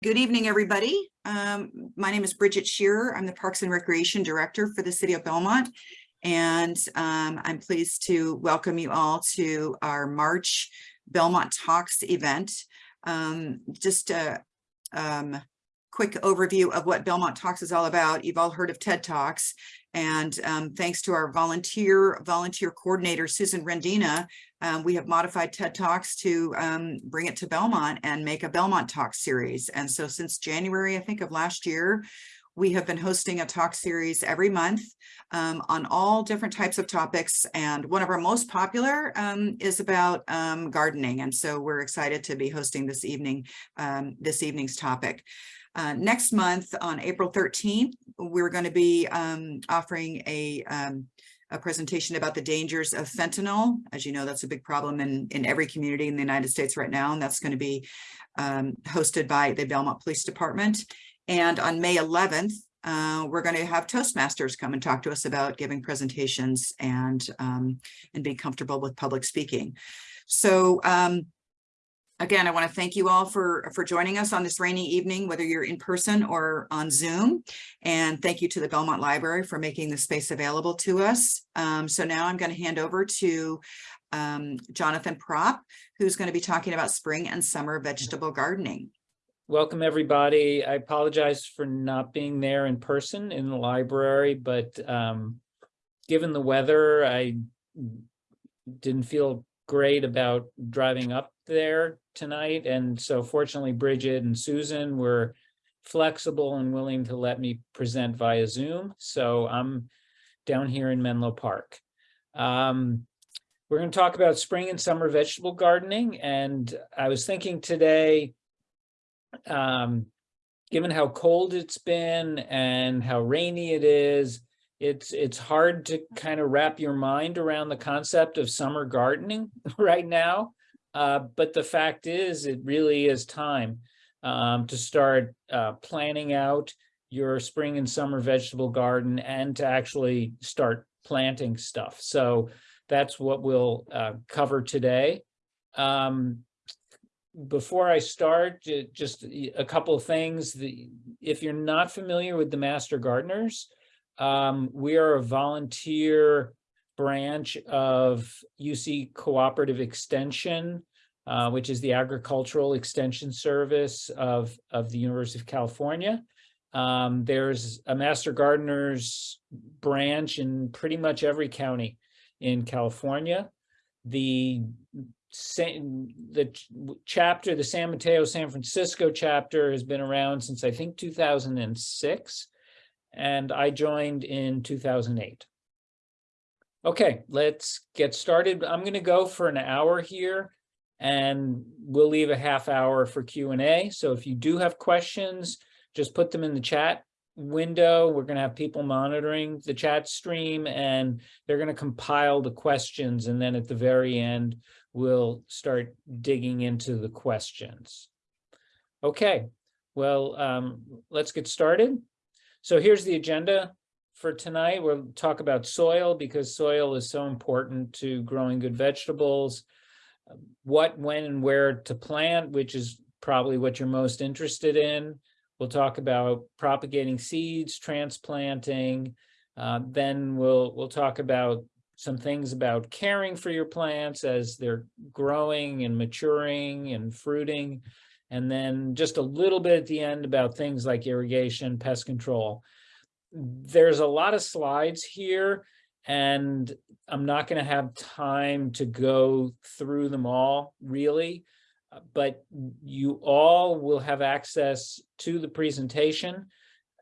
Good evening, everybody. Um, my name is Bridget Shearer. I'm the Parks and Recreation Director for the City of Belmont. And um, I'm pleased to welcome you all to our March Belmont Talks event. Um, just a um, quick overview of what Belmont Talks is all about. You've all heard of TED Talks. And um, thanks to our volunteer volunteer coordinator, Susan Rendina, um, we have modified TED Talks to um, bring it to Belmont and make a Belmont Talk series. And so since January, I think of last year, we have been hosting a talk series every month um, on all different types of topics. And one of our most popular um, is about um, gardening. And so we're excited to be hosting this evening, um, this evening's topic. Uh, next month on April 13th, we're going to be um, offering a um, a presentation about the dangers of fentanyl. As you know, that's a big problem in, in every community in the United States right now, and that's going to be um, hosted by the Belmont Police Department. And on May 11th, uh, we're going to have Toastmasters come and talk to us about giving presentations and, um, and being comfortable with public speaking. So um, Again, I want to thank you all for, for joining us on this rainy evening, whether you're in person or on Zoom. And thank you to the Belmont Library for making the space available to us. Um, so now I'm going to hand over to um, Jonathan Prop, who's going to be talking about spring and summer vegetable gardening. Welcome, everybody. I apologize for not being there in person in the library, but um, given the weather, I didn't feel great about driving up there tonight. And so fortunately, Bridget and Susan were flexible and willing to let me present via Zoom. So I'm down here in Menlo Park. Um, we're going to talk about spring and summer vegetable gardening. And I was thinking today, um, given how cold it's been and how rainy it is, it's it's hard to kind of wrap your mind around the concept of summer gardening right now. Uh, but the fact is, it really is time um, to start uh, planning out your spring and summer vegetable garden and to actually start planting stuff. So that's what we'll uh, cover today. Um, before I start, just a couple of things. If you're not familiar with the Master Gardeners, um, we are a volunteer branch of UC Cooperative Extension, uh, which is the agricultural extension service of, of the University of California. Um, there's a Master Gardeners branch in pretty much every county in California. The the chapter, the San Mateo, San Francisco chapter has been around since I think 2006, and I joined in 2008. Okay, let's get started. I'm going to go for an hour here and we'll leave a half hour for Q&A. So if you do have questions, just put them in the chat window. We're going to have people monitoring the chat stream and they're going to compile the questions. And then at the very end, we'll start digging into the questions. Okay, well, um, let's get started. So here's the agenda for tonight. We'll talk about soil because soil is so important to growing good vegetables. What, when, and where to plant, which is probably what you're most interested in. We'll talk about propagating seeds, transplanting. Uh, then we'll we'll talk about some things about caring for your plants as they're growing and maturing and fruiting. And then just a little bit at the end about things like irrigation, pest control there's a lot of slides here and I'm not going to have time to go through them all really, but you all will have access to the presentation.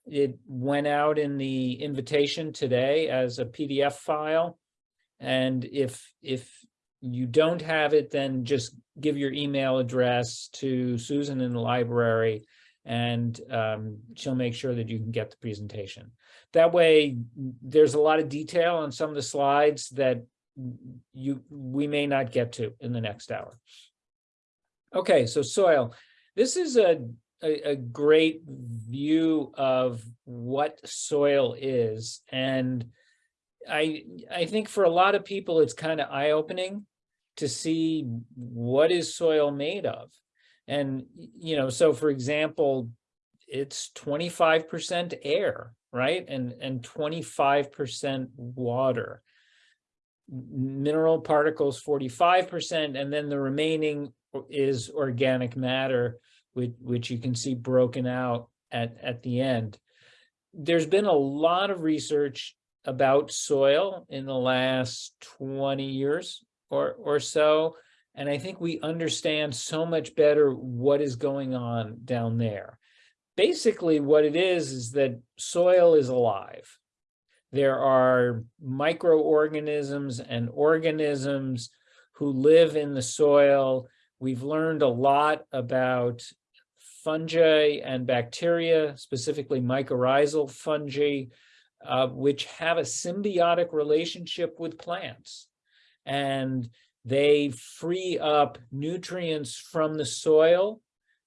It went out in the invitation today as a PDF file. And if, if you don't have it, then just give your email address to Susan in the library and um, she'll make sure that you can get the presentation. That way, there's a lot of detail on some of the slides that you we may not get to in the next hour. Okay, so soil. This is a, a, a great view of what soil is. And I, I think for a lot of people, it's kind of eye-opening to see what is soil made of. And, you know, so for example, it's twenty-five percent air, right? And, and twenty-five percent water. Mineral particles, forty-five percent, and then the remaining is organic matter, which, which you can see broken out at, at the end. There's been a lot of research about soil in the last twenty years or, or so. And I think we understand so much better what is going on down there. Basically, what it is, is that soil is alive. There are microorganisms and organisms who live in the soil. We've learned a lot about fungi and bacteria, specifically mycorrhizal fungi, uh, which have a symbiotic relationship with plants. And they free up nutrients from the soil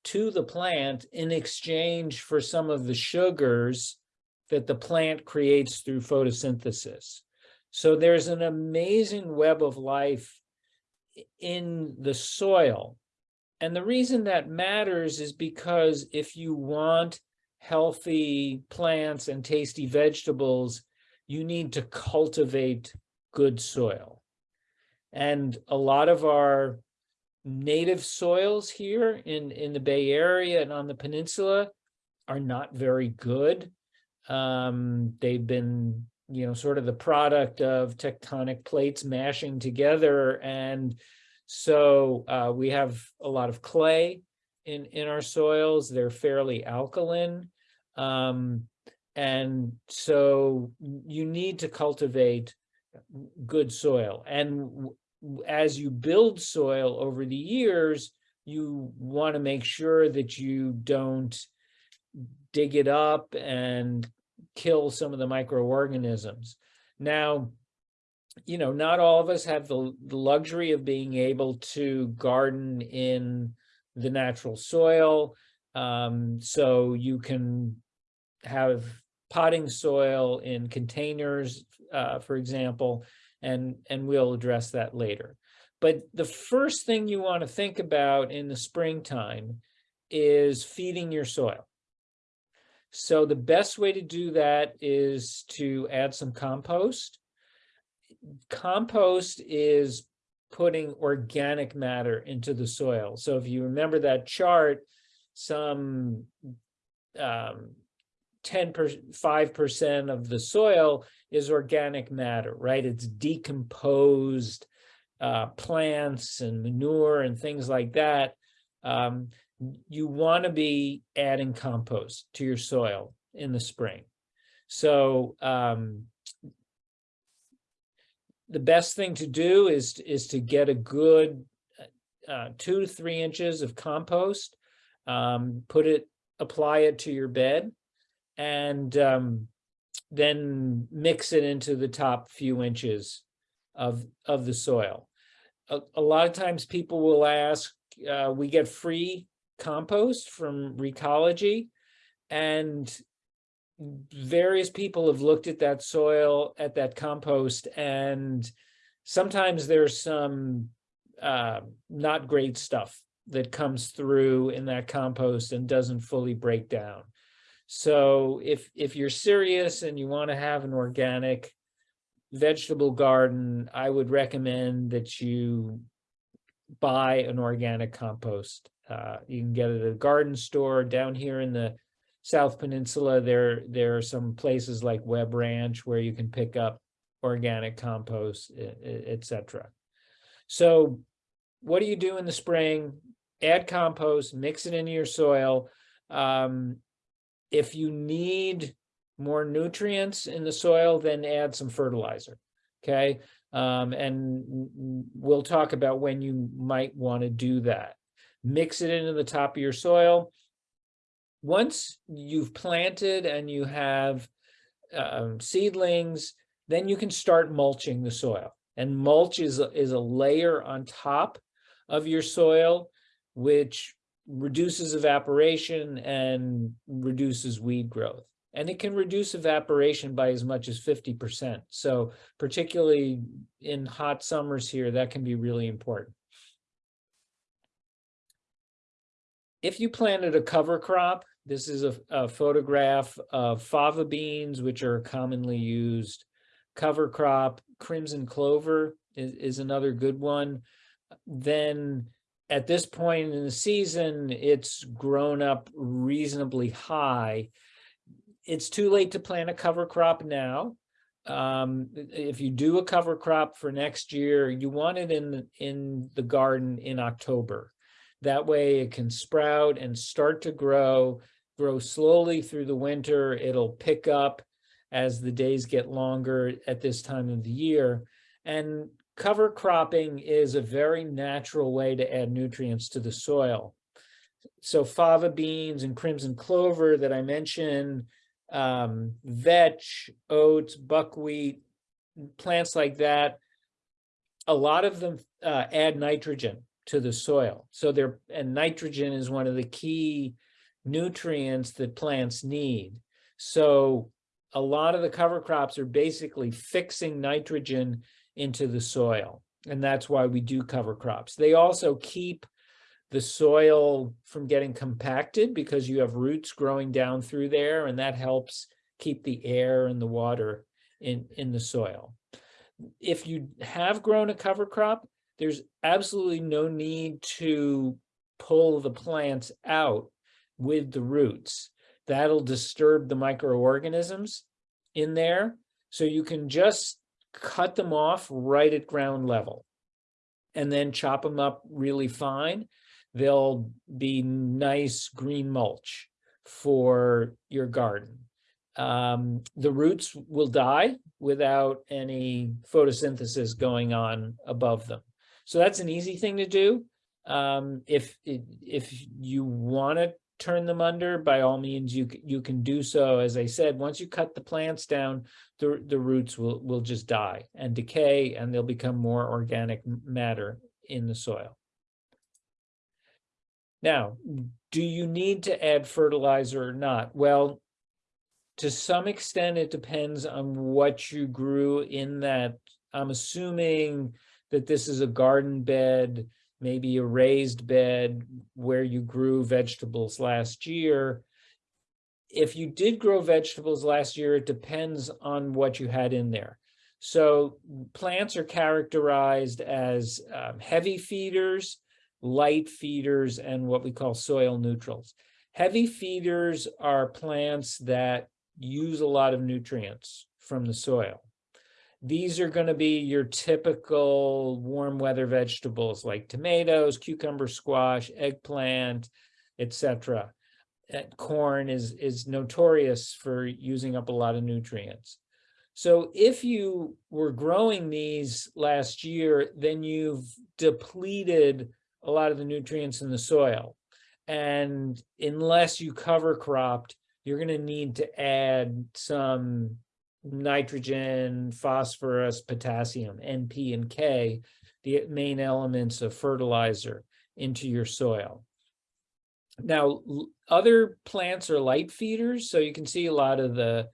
to the plant in exchange for some of the sugars that the plant creates through photosynthesis. So there's an amazing web of life in the soil. And the reason that matters is because if you want healthy plants and tasty vegetables, you need to cultivate good soil. And a lot of our native soils here in, in the Bay Area and on the peninsula are not very good. Um, they've been, you know, sort of the product of tectonic plates mashing together. And so uh, we have a lot of clay in, in our soils. They're fairly alkaline. Um, and so you need to cultivate good soil. And as you build soil over the years, you want to make sure that you don't dig it up and kill some of the microorganisms. Now, you know, not all of us have the, the luxury of being able to garden in the natural soil. Um, so you can have potting soil in containers, uh, for example, and, and we'll address that later. But the first thing you want to think about in the springtime is feeding your soil. So the best way to do that is to add some compost. Compost is putting organic matter into the soil. So if you remember that chart, some um, 10 per, 5% of the soil is organic matter, right? It's decomposed uh, plants and manure and things like that. Um, you want to be adding compost to your soil in the spring. So um, the best thing to do is, is to get a good uh, two to three inches of compost, um, put it, apply it to your bed, and um, then mix it into the top few inches of, of the soil. A, a lot of times people will ask, uh, we get free compost from Recology, and various people have looked at that soil, at that compost, and sometimes there's some uh, not great stuff that comes through in that compost and doesn't fully break down. So if if you're serious and you want to have an organic vegetable garden, I would recommend that you buy an organic compost. Uh, you can get it at a garden store down here in the South Peninsula. There, there are some places like Webb Ranch where you can pick up organic compost, e- e- et cetera. So what do you do in the spring? Add compost, mix it into your soil. Um, if you need more nutrients in the soil, then add some fertilizer. Okay, um, and we'll talk about when you might want to do that. Mix it into the top of your soil. Once you've planted and you have um, seedlings, then you can start mulching the soil. And mulch is, a- is a layer on top of your soil, which reduces evaporation and reduces weed growth. And it can reduce evaporation by as much as fifty percent. So particularly in hot summers here, that can be really important. if you planted a cover crop, this is a, a photograph of fava beans, which are commonly used. Cover crop, crimson clover is, is another good one. Then at this point in the season, it's grown up reasonably high. It's too late to plant a cover crop now. Um, if you do a cover crop for next year, you want it in, the- in the garden in October. That way it can sprout and start to grow, grow slowly through the winter. It'll pick up as the days get longer at this time of the year. And cover cropping is a very natural way to add nutrients to the soil. So fava beans and crimson clover that I mentioned, um, vetch, oats, buckwheat, plants like that, a lot of them uh, add nitrogen to the soil. So they're, and nitrogen is one of the key nutrients that plants need. So a lot of the cover crops are basically fixing nitrogen into the soil. And that's why we do cover crops. They also keep the soil from getting compacted because you have roots growing down through there and that helps keep the air and the water in, in the soil. If you have grown a cover crop, there's absolutely no need to pull the plants out with the roots. That'll disturb the microorganisms in there. So you can just cut them off right at ground level and then chop them up really fine. They'll be nice green mulch for your garden. Um, the roots will die without any photosynthesis going on above them. So that's an easy thing to do. Um, if, if you want to turn them under, by all means, you, you can do so. As I said, once you cut the plants down, the, the roots will, will just die and decay and they'll become more organic matter in the soil. Now, do you need to add fertilizer or not? Well, to some extent, it depends on what you grew in that. I'm assuming that this is a garden bed, maybe a raised bed where you grew vegetables last year. If you did grow vegetables last year, it depends on what you had in there. So plants are characterized as um, heavy feeders, light feeders, and what we call soil neutrals. Heavy feeders are plants that use a lot of nutrients from the soil. These are going to be your typical warm weather vegetables like tomatoes, cucumber squash, eggplant, etc. Uh, Corn is, is notorious for using up a lot of nutrients. So if you were growing these last year, then you've depleted a lot of the nutrients in the soil. And unless you cover cropped, you're going to need to add some nitrogen, phosphorus, potassium, NP and K, the main elements of fertilizer into your soil. Now, other plants are light feeders, so you can see a lot of the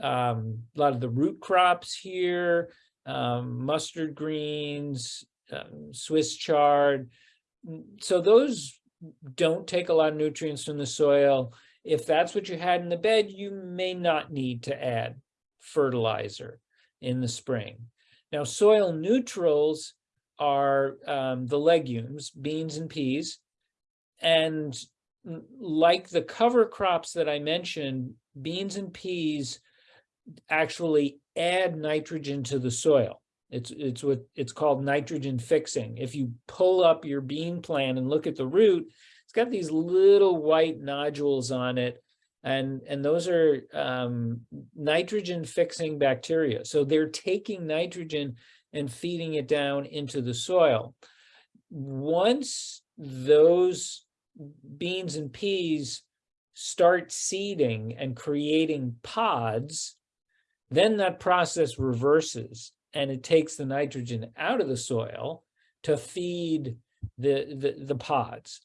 um, a lot of the root crops here, um, mustard greens, um, Swiss chard. So those don't take a lot of nutrients from the soil. If that's what you had in the bed, you may not need to add fertilizer in the spring. Now, soil neutrals are um, the legumes, beans and peas. And like the cover crops that I mentioned, beans and peas actually add nitrogen to the soil. It's, it's what, it's called nitrogen fixing. If you pull up your bean plant and look at the root, it's got these little white nodules on it. And, and those are um, nitrogen fixing bacteria. So they're taking nitrogen and feeding it down into the soil. Once those beans and peas start seeding and creating pods, then that process reverses and it takes the nitrogen out of the soil to feed the, the, the pods.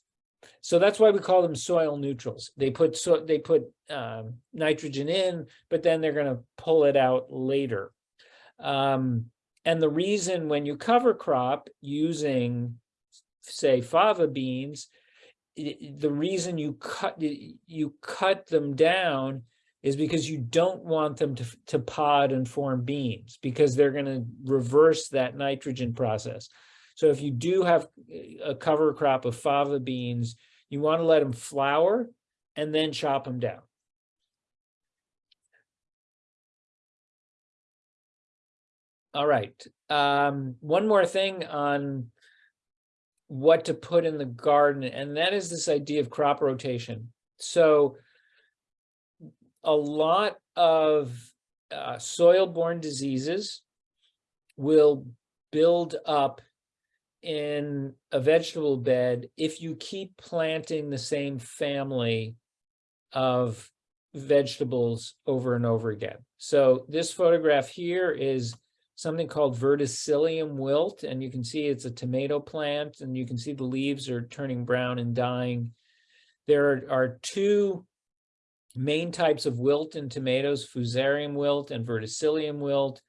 So that's why we call them soil neutrals. They put so they put um, nitrogen in, but then they're going to pull it out later. Um, and the reason when you cover crop using, say, fava beans, the reason you cut, you cut them down is because you don't want them to, to pod and form beans, because they're gonna reverse that nitrogen process. So if you do have a cover crop of fava beans, you want to let them flower and then chop them down. All right, um, one more thing on what to put in the garden, and that is this idea of crop rotation. So a lot of uh, soil-borne diseases will build up in a vegetable bed if you keep planting the same family of vegetables over and over again. So this photograph here is something called verticillium wilt, and you can see it's a tomato plant, and you can see the leaves are turning brown and dying. There are, two main types of wilt in tomatoes, fusarium wilt and verticillium wilt.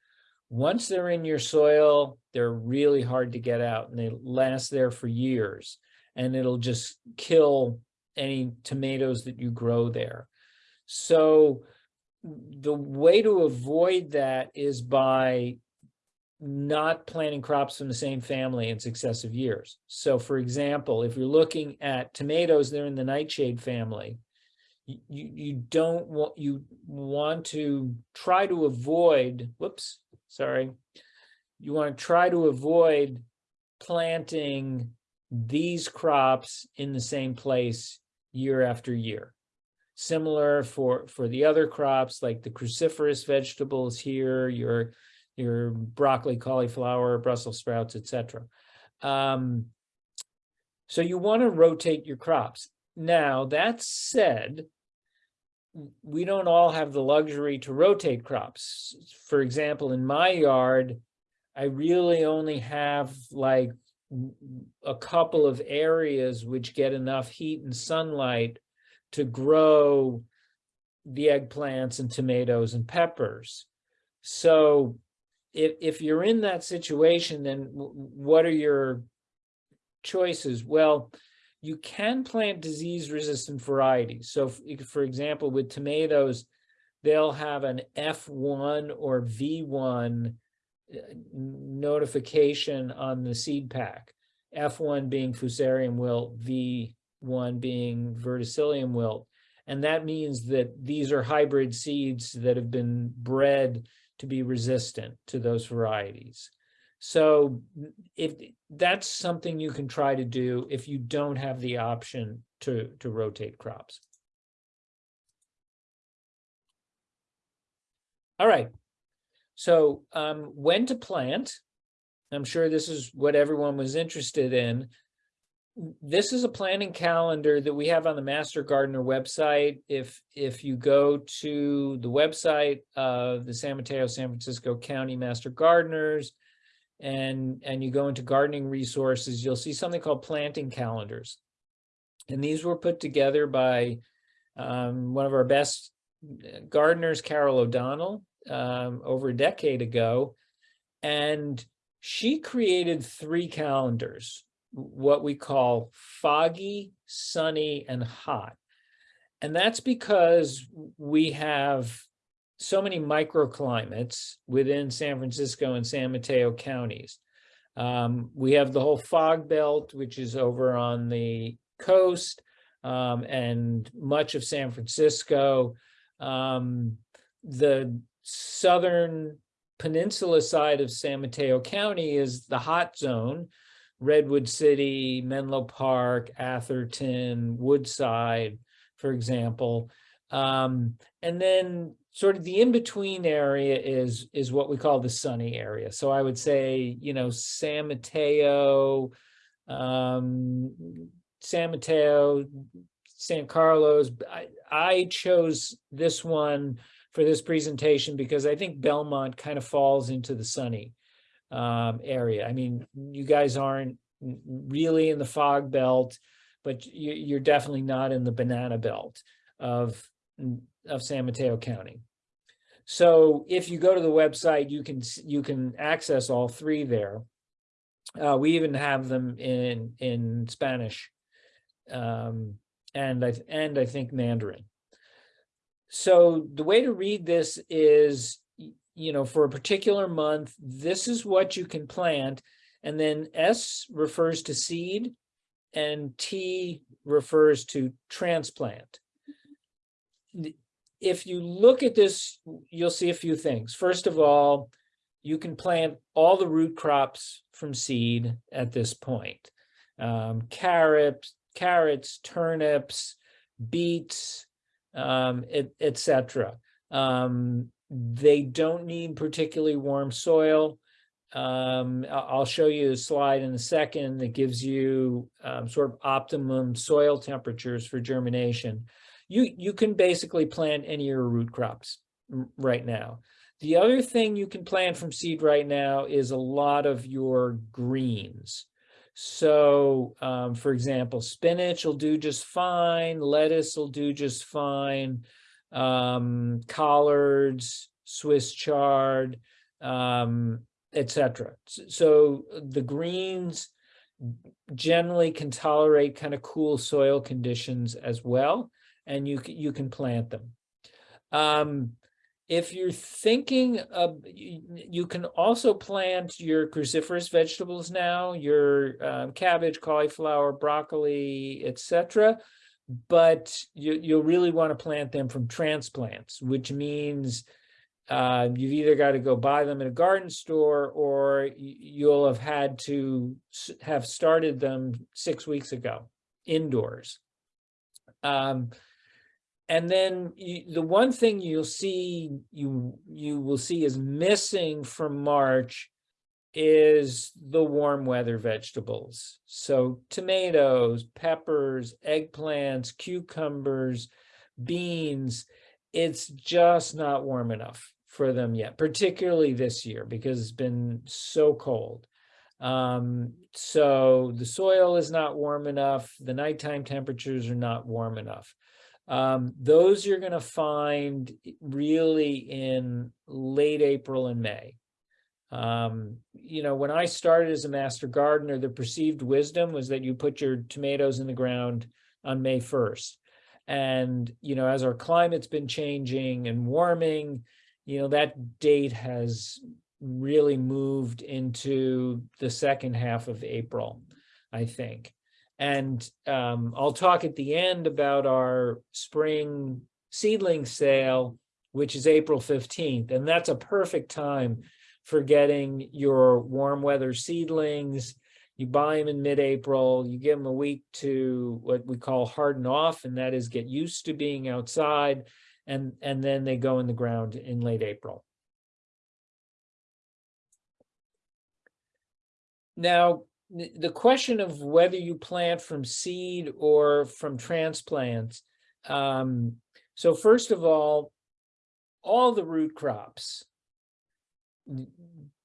Once they're in your soil, they're really hard to get out and they last there for years. And it'll just kill any tomatoes that you grow there. So the way to avoid that is by not planting crops from the same family in successive years. So for example, if you're looking at tomatoes, they're in the nightshade family. You, you, don't want, you want to try to avoid, whoops, sorry. You want to try to avoid planting these crops in the same place year after year. Similar for, for the other crops like the cruciferous vegetables here, your, your broccoli, cauliflower, Brussels sprouts, etc. Um, so you want to rotate your crops. Now, that said, we don't all have the luxury to rotate crops. For example, in my yard, I really only have like a couple of areas which get enough heat and sunlight to grow the eggplants and tomatoes and peppers. So if, if you're in that situation, then what are your choices? Well, you can plant disease resistant varieties. So for example, with tomatoes, they'll have an F1 or V1 uh, notification on the seed pack. F1 being Fusarium wilt, V1 being Verticillium wilt. And that means that these are hybrid seeds that have been bred to be resistant to those varieties. So if that's something you can try to do if you don't have the option to, to rotate crops. All right. So um, when to plant, I'm sure this is what everyone was interested in. This is a planting calendar that we have on the Master Gardener website. If if you go to the website of the San Mateo, San Francisco County Master Gardeners, and and you go into gardening resources, you'll see something called planting calendars. And these were put together by um, one of our best gardeners, Carol O'Donnell, um, over a decade ago. And she created three calendars, what we call foggy, sunny, and hot. And that's because we have so many microclimates within San Francisco and San Mateo counties. Um, we have the whole fog belt, which is over on the coast um, and much of San Francisco. Um, the southern peninsula side of San Mateo County is the hot zone, Redwood City, Menlo Park, Atherton, Woodside, for example. Um, and then sort of the in-between area is is what we call the sunny area. So I would say, you know, San Mateo, um, San Mateo, San Carlos. I, I chose this one for this presentation because I think Belmont kind of falls into the sunny um, area. I mean, you guys aren't really in the fog belt, but you, you're definitely not in the banana belt of of San Mateo County. So if you go to the website, you can you can access all three there. Uh, we even have them in in Spanish um, and I, and I think Mandarin. So the way to read this is, you know, for a particular month, this is what you can plant. And then S refers to seed and T refers to transplant. If you look at this, you'll see a few things. First of all, you can plant all the root crops from seed at this point. Um, carrots, carrots, turnips, beets, um, et, et. Um, they don't need particularly warm soil. Um, I'll show you a slide in a second that gives you um, sort of optimum soil temperatures for germination. You, you can basically plant any of your root crops right now. The other thing you can plant from seed right now is a lot of your greens. So, um, for example, spinach will do just fine, lettuce will do just fine, um, collards, Swiss chard, um, etc. So the greens generally can tolerate kind of cool soil conditions as well, and you you can plant them. Um, if you're thinking of, you, can also plant your cruciferous vegetables now, your um, cabbage, cauliflower, broccoli, etc. But you, you'll really want to plant them from transplants, which means uh, you've either got to go buy them at a garden store or you'll have had to have started them six weeks ago indoors. Um, and then you, the one thing you'll see, you, you will see is missing from March is the warm weather vegetables. So tomatoes, peppers, eggplants, cucumbers, beans, it's just not warm enough for them yet, particularly this year because it's been so cold. Um, so the soil is not warm enough, the nighttime temperatures are not warm enough. Um, those you're going to find really in late April and May. Um, you know, when I started as a master gardener, the perceived wisdom was that you put your tomatoes in the ground on May 1st. And, you know, as our climate's been changing and warming, you know, that date has really moved into the second half of April, I think. And um, I'll talk at the end about our spring seedling sale, which is April 15th. And that's a perfect time for getting your warm weather seedlings. You buy them in mid-April, you give them a week to what we call harden off, and that is get used to being outside. And, and then they go in the ground in late April. Now, the question of whether you plant from seed or from transplants. Um, so first of all, all the root crops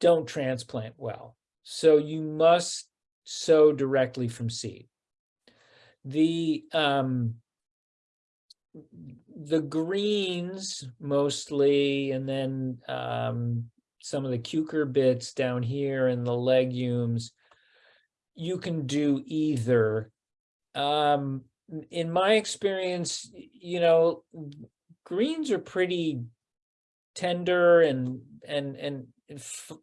don't transplant well. So you must sow directly from seed. The um, the greens mostly, and then um, some of the cucurbits down here and the legumes, you can do either. Um, in my experience, you know, greens are pretty tender and and and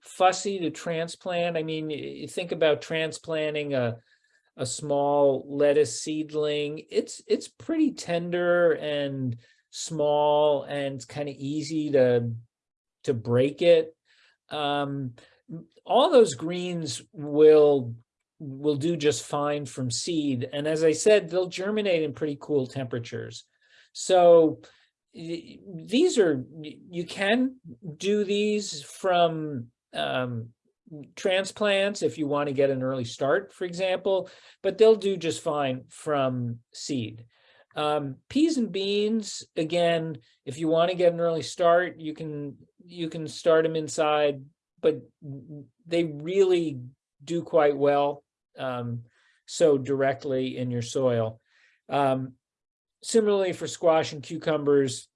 fussy to transplant. I mean, you think about transplanting a a small lettuce seedling. It's it's pretty tender and small and kind of easy to to break it. Um, all those greens will will do just fine from seed. And as I said, they'll germinate in pretty cool temperatures. So these are, you can do these from um, transplants if you want to get an early start, for example, but they'll do just fine from seed. Um, peas and beans, again, if you want to get an early start, you can you can start them inside, but they really do quite well um, so directly in your soil. Um, similarly for squash and cucumbers,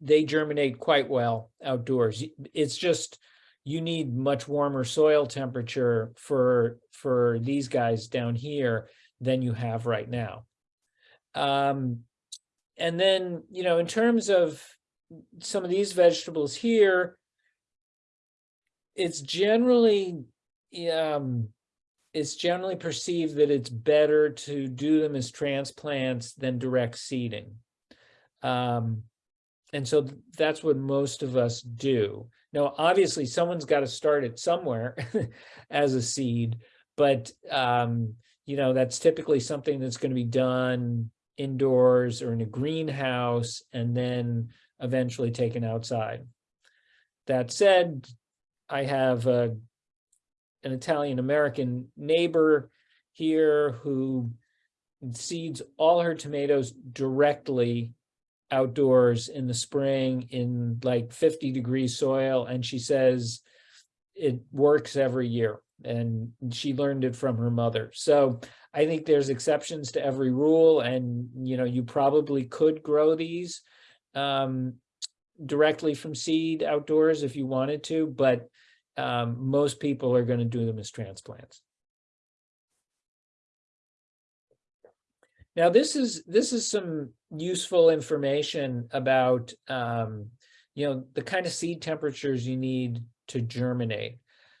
they germinate quite well outdoors. It's just you need much warmer soil temperature for for these guys down here than you have right now. Um, and then, you know, in terms of some of these vegetables here, it's generally, um, it's generally perceived that it's better to do them as transplants than direct seeding. Um, and so that's what most of us do. Now, obviously, someone's got to start it somewhere as a seed, but um, you know, that's typically something that's going to be done indoors or in a greenhouse and then eventually taken outside. That said, I have a, an Italian American neighbor here who seeds all her tomatoes directly outdoors in the spring in like 50 degree soil and she says it works every year and she learned it from her mother. So i think there's exceptions to every rule and you know you probably could grow these um, directly from seed outdoors if you wanted to but um, most people are going to do them as transplants Now, this is, this is some useful information about, um, you know, the kind of seed temperatures you need to germinate.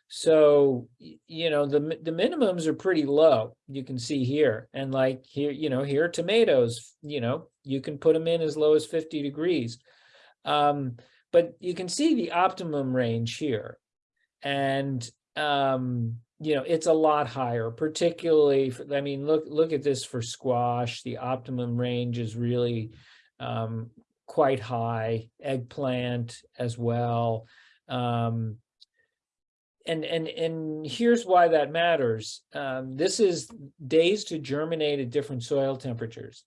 So, you know, the, the minimums are pretty low, you can see here. And like here, you know, here tomatoes, you know, you can put them in as low as 50 degrees. Um, but you can see the optimum range here. And, um, you know, it's a lot higher, particularly, for- I mean, look, look at this for squash. The optimum range is really um, quite high, eggplant as well. Um, and, and, and here's why that matters. Um, this is days to germinate at different soil temperatures.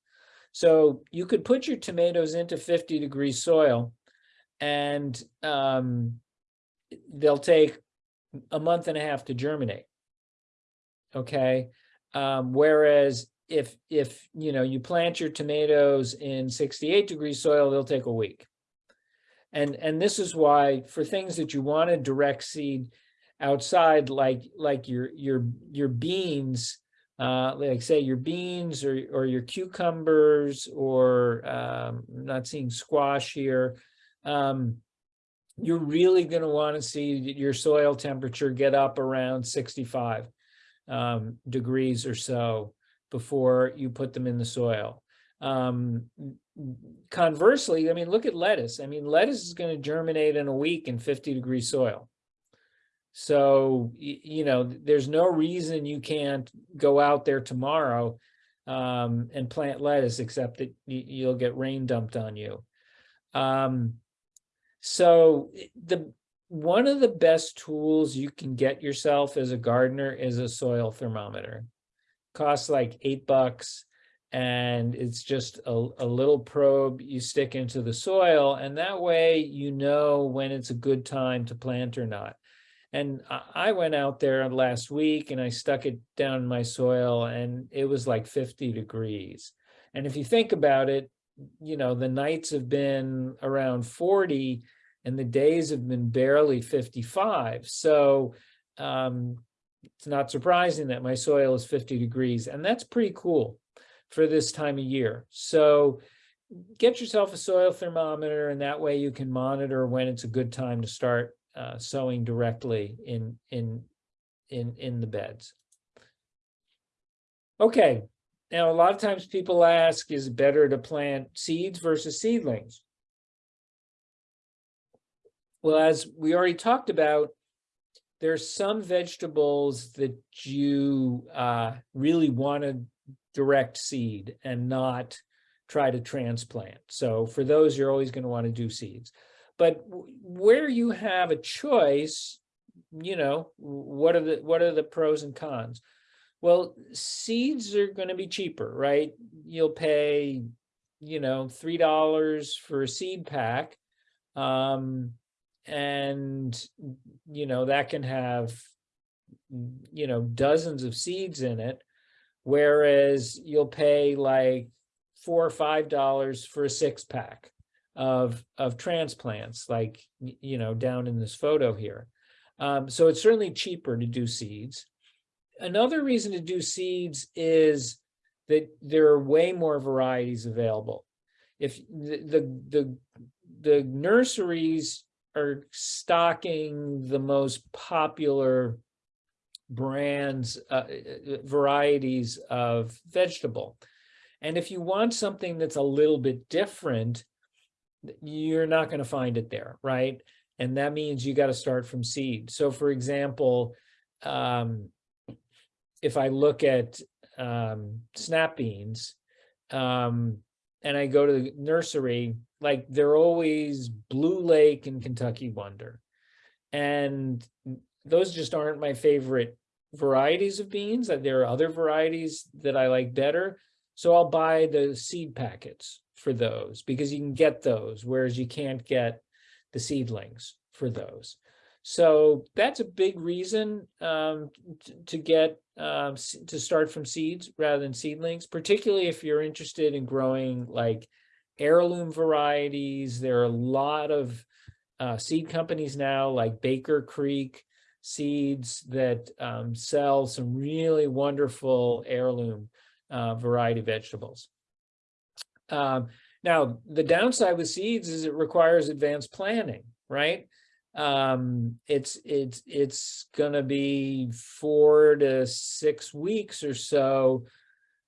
So you could put your tomatoes into 50 degree soil and um, they'll take a month and a half to germinate. Okay, um, whereas if if you know you plant your tomatoes in 68 degree soil, they'll take a week. And and this is why for things that you want to direct seed outside, like like your your your beans, uh, like say your beans or or your cucumbers or um, not seeing squash here. Um, you're really going to want to see your soil temperature get up around 65 um, degrees or so before you put them in the soil. Um, conversely, I mean, look at lettuce. I mean, lettuce is going to germinate in a week in 50 degree soil. So, you know, there's no reason you can't go out there tomorrow um, and plant lettuce, except that you'll get rain dumped on you. Um, so eh, the one of the best tools you can get yourself as a gardener is a soil thermometer. Costs like eight bucks and it's just a, a little probe you stick into the soil and that way you know when it's a good time to plant or not. And I, I went out there last week and I stuck it down in my soil and it was like 50 degrees. And if you think about it, you know, the nights have been around 40 and the days have been barely 55. So um, it's not surprising that my soil is 50 degrees, and that's pretty cool for this time of year. So get yourself a soil thermometer, and that way you can monitor when it's a good time to start uh, sowing directly in in in in the beds. Okay, now a lot of times people ask, is it better to plant seeds versus seedlings? Well, as we already talked about, there's some vegetables that you uh, really want to direct seed and not try to transplant. So for those, you're always going to want to do seeds. But where you have a choice, you know, what are the what are the pros and cons? Well, seeds are going to be cheaper, right? You'll pay, you know, three dollars for a seed pack. Um, and you know that can have you know dozens of seeds in it whereas you'll pay like four or five dollars for a six pack of of transplants like you know down in this photo here um, so it's certainly cheaper to do seeds another reason to do seeds is that there are way more varieties available. If the, the, the, the nurseries are stocking the most popular brands, uh, uh, varieties of vegetable. And if you want something that's a little bit different, you're not going to find it there, right? And that means you got to start from seed. So for example, um, if I look at um, snap beans, um, and I go to the nursery, like they're always Blue Lake and Kentucky Wonder. And those just aren't my favorite varieties of beans. There are other varieties that I like better. So I'll buy the seed packets for those because you can get those, whereas you can't get the seedlings for those. So that's a big reason um, to get um, to start from seeds rather than seedlings, particularly if you're interested in growing like heirloom varieties. There are a lot of uh, seed companies now, like Baker Creek Seeds, that um, sell some really wonderful heirloom uh, variety vegetables. Um, now, the downside with seeds is it requires advanced planning, right? Um, it's it's it's gonna be four to six weeks or so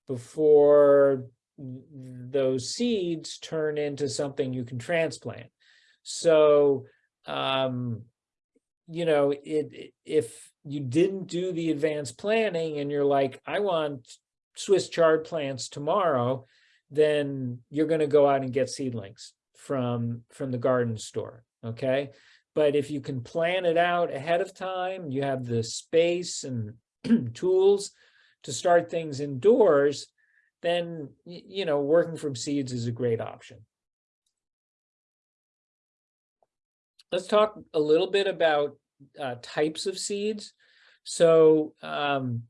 before those seeds turn into something you can transplant. So, um, you know, it, if you didn't do the advanced planning and you're like, I want Swiss chard plants tomorrow, then you're going to go out and get seedlings from from the garden store, okay? But if you can plan it out ahead of time, you have the space and tools to start things indoors, then you know, working from seeds is a great option. Let's talk a little bit about uh, types of seeds. So um,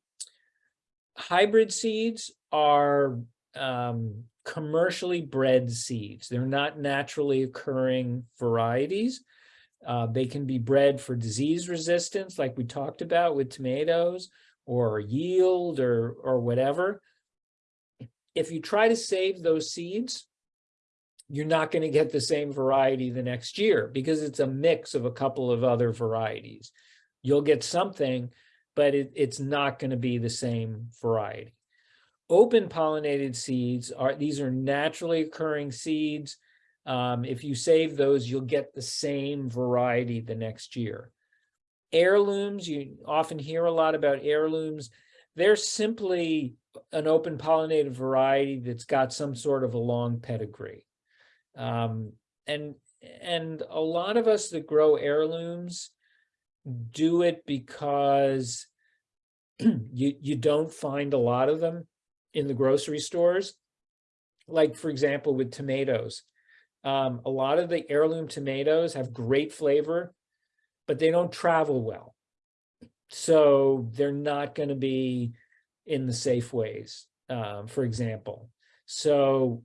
hybrid seeds are um, commercially bred seeds. They're not naturally occurring varieties. Uh, they can be bred for disease resistance, like we talked about with tomatoes, or yield, or or whatever. If you try to save those seeds, you're not going to get the same variety the next year because it's a mix of a couple of other varieties. You'll get something, but it, it's not going to be the same variety. Open pollinated seeds are, these are naturally occurring seeds. Um, if you save those, you'll get the same variety the next year. Heirlooms, you often hear a lot about heirlooms. They're simply an open pollinated variety that's got some sort of a long pedigree. Um, and and a lot of us that grow heirlooms do it because you you don't find a lot of them in the grocery stores. Like for example, with tomatoes, um, a lot of the heirloom tomatoes have great flavor, but they don't travel well. So they're not going to be in the Safeways, um, for example. So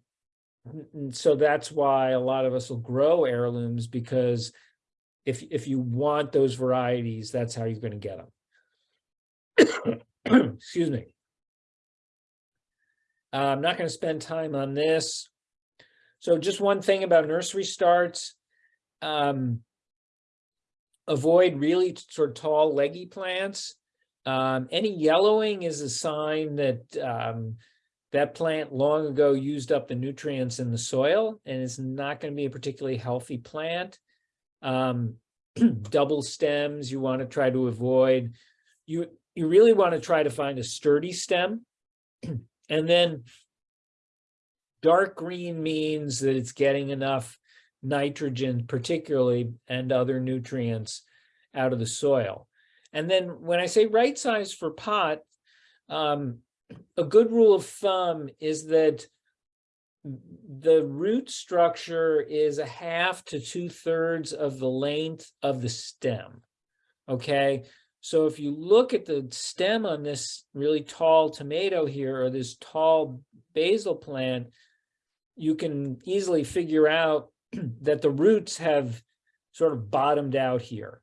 so that's why a lot of us will grow heirlooms because if if you want those varieties, that's how you're going to get them. Excuse me. Uh, I'm not going to spend time on this. So just one thing about nursery starts. Um, avoid really sort of tall leggy plants. Um, any yellowing is a sign that um, that plant long ago used up the nutrients in the soil and is not going to be a particularly healthy plant. Um, double stems you want to try to avoid. You you really want to try to find a sturdy stem. and then dark green means that it's getting enough nitrogen particularly and other nutrients out of the soil. And then when I say right size for pot, um, a good rule of thumb is that the root structure is a half to two thirds of the length of the stem. Okay, so if you look at the stem on this really tall tomato here or this tall basil plant, you can easily figure out that the roots have sort of bottomed out here.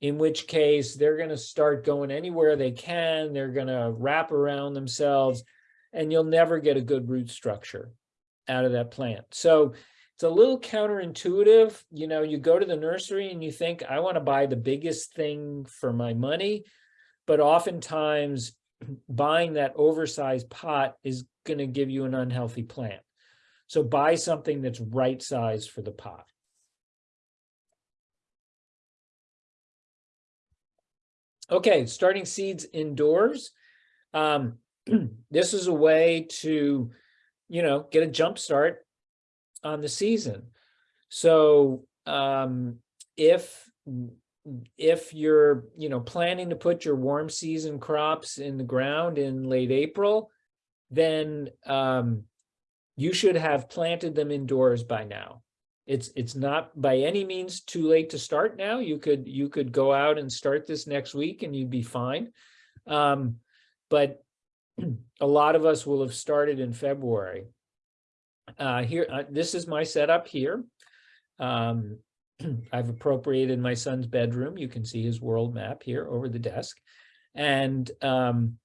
In which case they're going to start going anywhere they can. They're going to wrap around themselves and you'll never get a good root structure out of that plant. So it's a little counterintuitive, you know, you go to the nursery and you think, I want to buy the biggest thing for my money. But oftentimes buying that oversized pot is going to give you an unhealthy plant. So buy something that's right size for the pot. Okay, starting seeds indoors. Um, this is a way to, you know, get a jump start on the season. So um, if if you're, you know, planning to put your warm season crops in the ground in late April, then um, you should have planted them indoors by now. It's it's not by any means too late to start now. You could you could go out and start this next week and you'd be fine. Um, but a lot of us will have started in February. Uh, here, uh, this is my setup here. Um, I've appropriated my son's bedroom. You can see his world map here over the desk. And um,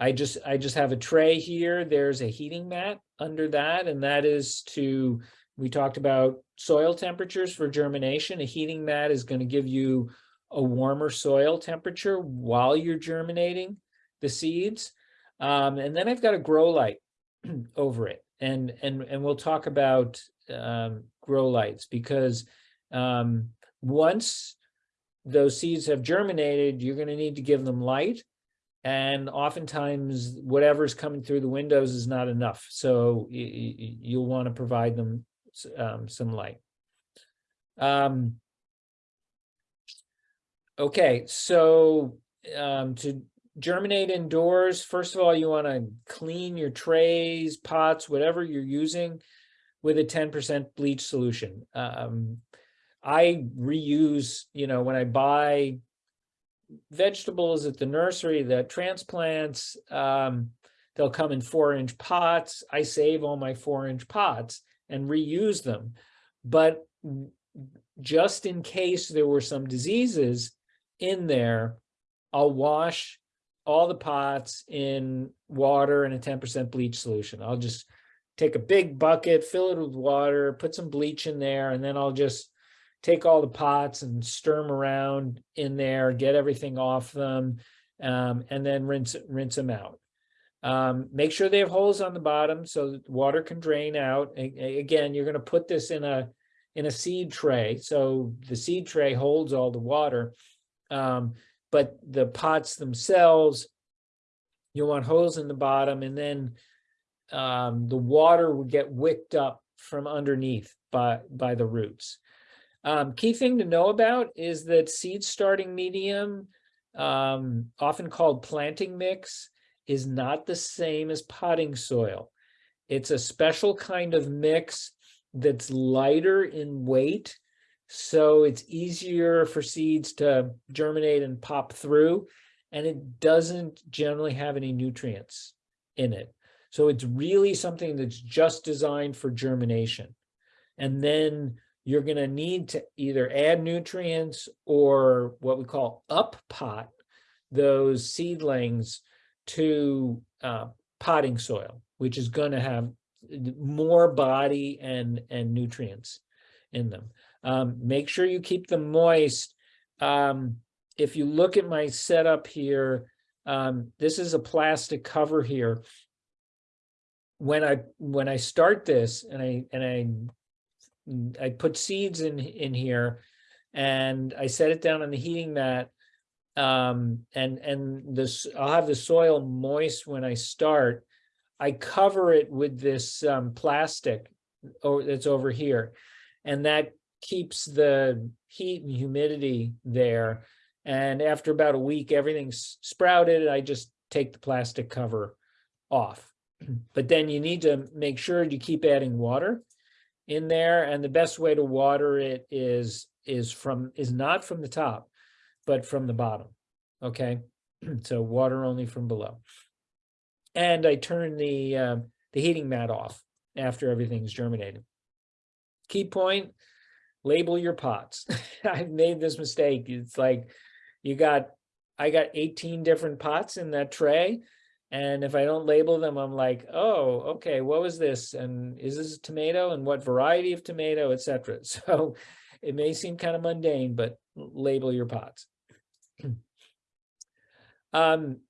I just I just have a tray here. There's a heating mat under that, and that is to, we talked about soil temperatures for germination. A heating mat is going to give you a warmer soil temperature while you're germinating the seeds. Um, and then I've got a grow light over it. And, and, and we'll talk about um, grow lights because um, once those seeds have germinated, you're going to need to give them light. And oftentimes whatever's coming through the windows is not enough. So you'll want to provide them um, some light. Um, okay, so um, to germinate indoors, first of all, you want to clean your trays, pots, whatever you're using with a 10% bleach solution. Um, I reuse, you know, when I buy vegetables at the nursery, that transplants, um, they'll come in four inch pots. I save all my four inch pots and reuse them. But just in case there were some diseases in there, I'll wash all the pots in water and a 10% bleach solution. I'll just take a big bucket, fill it with water, put some bleach in there, and then I'll just take all the pots and stir them around in there, get everything off them, um, and then rinse, rinse them out. Um, make sure they have holes on the bottom so that water can drain out. Again, you're going to put this in a in a seed tray. So the seed tray holds all the water. Um, but the pots themselves, you want holes in the bottom and then um, the water would get wicked up from underneath by, by the roots. Um, key thing to know about is that seed starting medium, um, often called planting mix, is not the same as potting soil. It's a special kind of mix that's lighter in weight so it's easier for seeds to germinate and pop through, and it doesn't generally have any nutrients in it. So it's really something that's just designed for germination. And then you're going to need to either add nutrients or what we call up pot those seedlings to uh, potting soil, which is going to have more body and, and nutrients in them. Um, make sure you keep them moist. Um, if you look at my setup here, um, this is a plastic cover here. When I when I start this and I and I I put seeds in in here and I set it down on the heating mat um, and and this I'll have the soil moist when I start. I cover it with this um, plastic that's over here, and that keeps the heat and humidity there. And after about a week, everything's sprouted. I just take the plastic cover off. But then you need to make sure you keep adding water in there. And the best way to water it is is from is not from the top, but from the bottom. Okay, so water only from below. And I turn the uh, the heating mat off after everything's germinated. Key point, label your pots. I've made this mistake. It's like you got, I got 18 different pots in that tray. And if I don't label them, I'm like, oh, okay, what was this? And is this a tomato and what variety of tomato, et cetera. So it may seem kind of mundane, but label your pots. Um,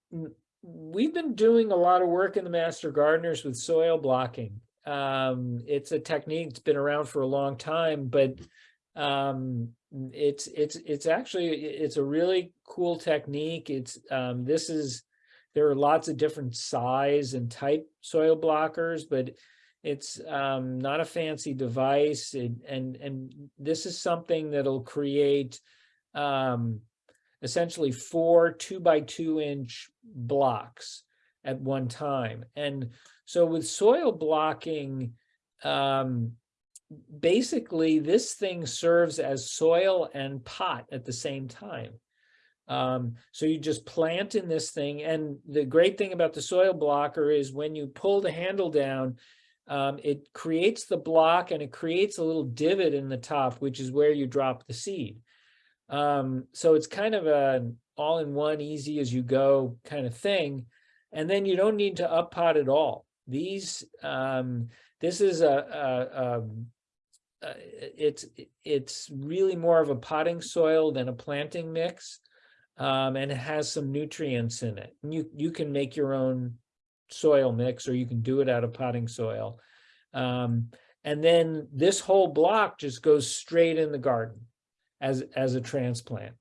we've been doing a lot of work in the Master Gardeners with soil blocking. Um, it's a technique that's been around for a long time, but um, it's it's it's actually it's a really cool technique. It's um, this is there are lots of different size and type soil blockers, but it's um, not a fancy device. It, and and this is something that'll create um, essentially four two by two inch blocks at one time. And so with soil blocking, um, basically this thing serves as soil and pot at the same time. Um, so you just plant in this thing. And the great thing about the soil blocker is when you pull the handle down, um, it creates the block and it creates a little divot in the top, which is where you drop the seed. Um, so it's kind of an all-in-one, easy as you go kind of thing. And then you don't need to up pot at all. These, um, this is a, a, um, uh, it's it's really more of a potting soil than a planting mix, um, and it has some nutrients in it. And you you can make your own soil mix, or you can do it out of potting soil. Um, and then this whole block just goes straight in the garden as as a transplant.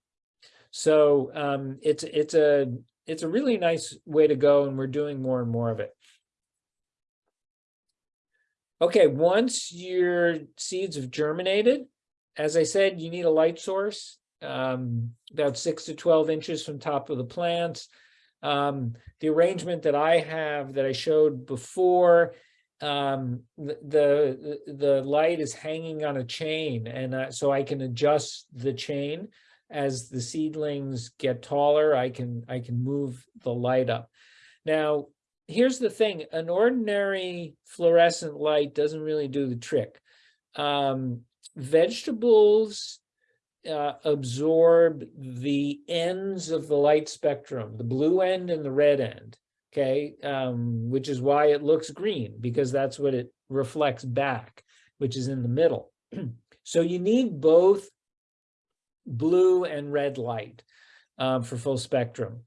So um, it's it's a it's a really nice way to go, and we're doing more and more of it. Okay, once your seeds have germinated, as I said, you need a light source, um, about six to 12 inches from top of the plants. Um, the arrangement that I have that I showed before, um, the, the, the light is hanging on a chain and uh, so I can adjust the chain as the seedlings get taller, I can, I can move the light up. Now, here's the thing, an ordinary fluorescent light doesn't really do the trick. Um, vegetables uh, absorb the ends of the light spectrum, the blue end and the red end, okay? Um, which is why it looks green, because that's what it reflects back, which is in the middle. so you need both blue and red light um, for full spectrum.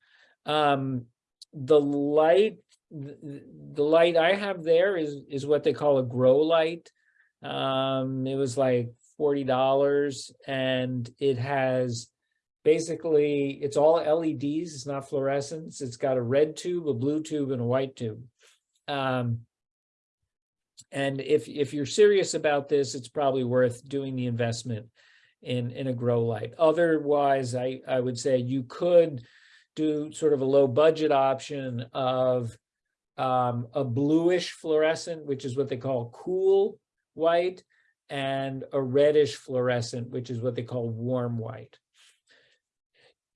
Um, the light the, light I have there is is what they call a grow light. Um, it was like forty dollars, and it has basically it's all LEDs. It's not fluorescence. It's got a red tube, a blue tube, and a white tube. Um, and if if you're serious about this, it's probably worth doing the investment in in a grow light. Otherwise, I I would say you could do sort of a low budget option of um, a bluish fluorescent, which is what they call cool white, and a reddish fluorescent, which is what they call warm white.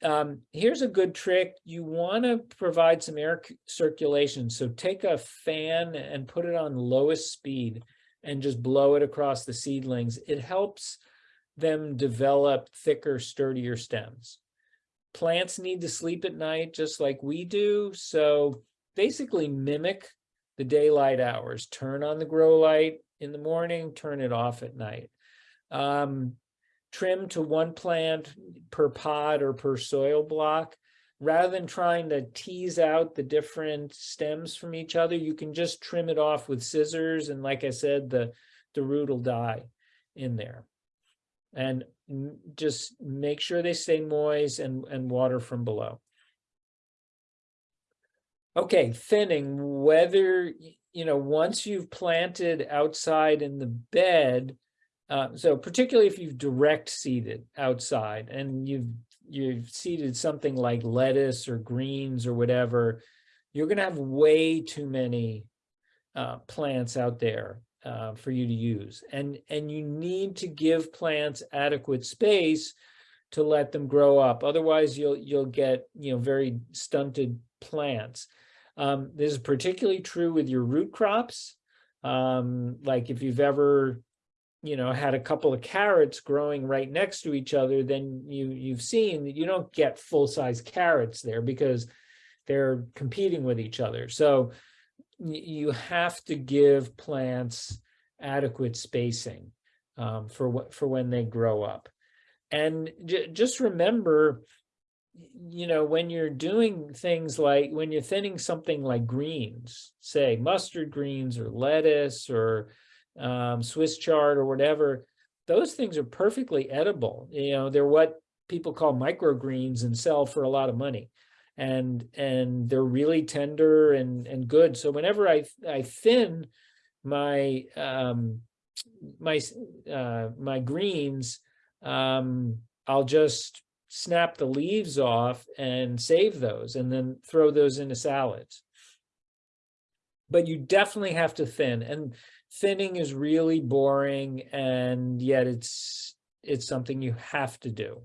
Um, here's a good trick. You want to provide some air circulation. So take a fan and put it on lowest speed and just blow it across the seedlings. It helps them develop thicker, sturdier stems. Plants need to sleep at night just like we do. So basically mimic the daylight hours. Turn on the grow light in the morning, turn it off at night. Um, trim to one plant per pod or per soil block. Rather than trying to tease out the different stems from each other, you can just trim it off with scissors. And like I said, the, the root will die in there. And just make sure they stay moist and, and water from below. Okay, thinning, whether, you know, once you've planted outside in the bed, uh, so particularly if you've direct seeded outside and you've you've seeded something like lettuce or greens or whatever, you're going to have way too many uh, plants out there uh, for you to use. And, and you need to give plants adequate space to let them grow up. Otherwise, you'll, you'll get, you know, very stunted plants. Um, this is particularly true with your root crops. Um, like if you've ever, you know, had a couple of carrots growing right next to each other, then you, you've seen that you don't get full-size carrots there because they're competing with each other. So you have to give plants adequate spacing um, for what, for when they grow up. And just remember, you know, when you're doing things like, when you're thinning something like greens, say mustard greens or lettuce or um, Swiss chard or whatever, those things are perfectly edible. You know, they're what people call microgreens and sell for a lot of money. And and they're really tender and and good. So whenever I I thin my um my uh my greens, um I'll just snap the leaves off and save those and then throw those into salads. But you definitely have to thin and thinning is really boring and yet it's it's something you have to do.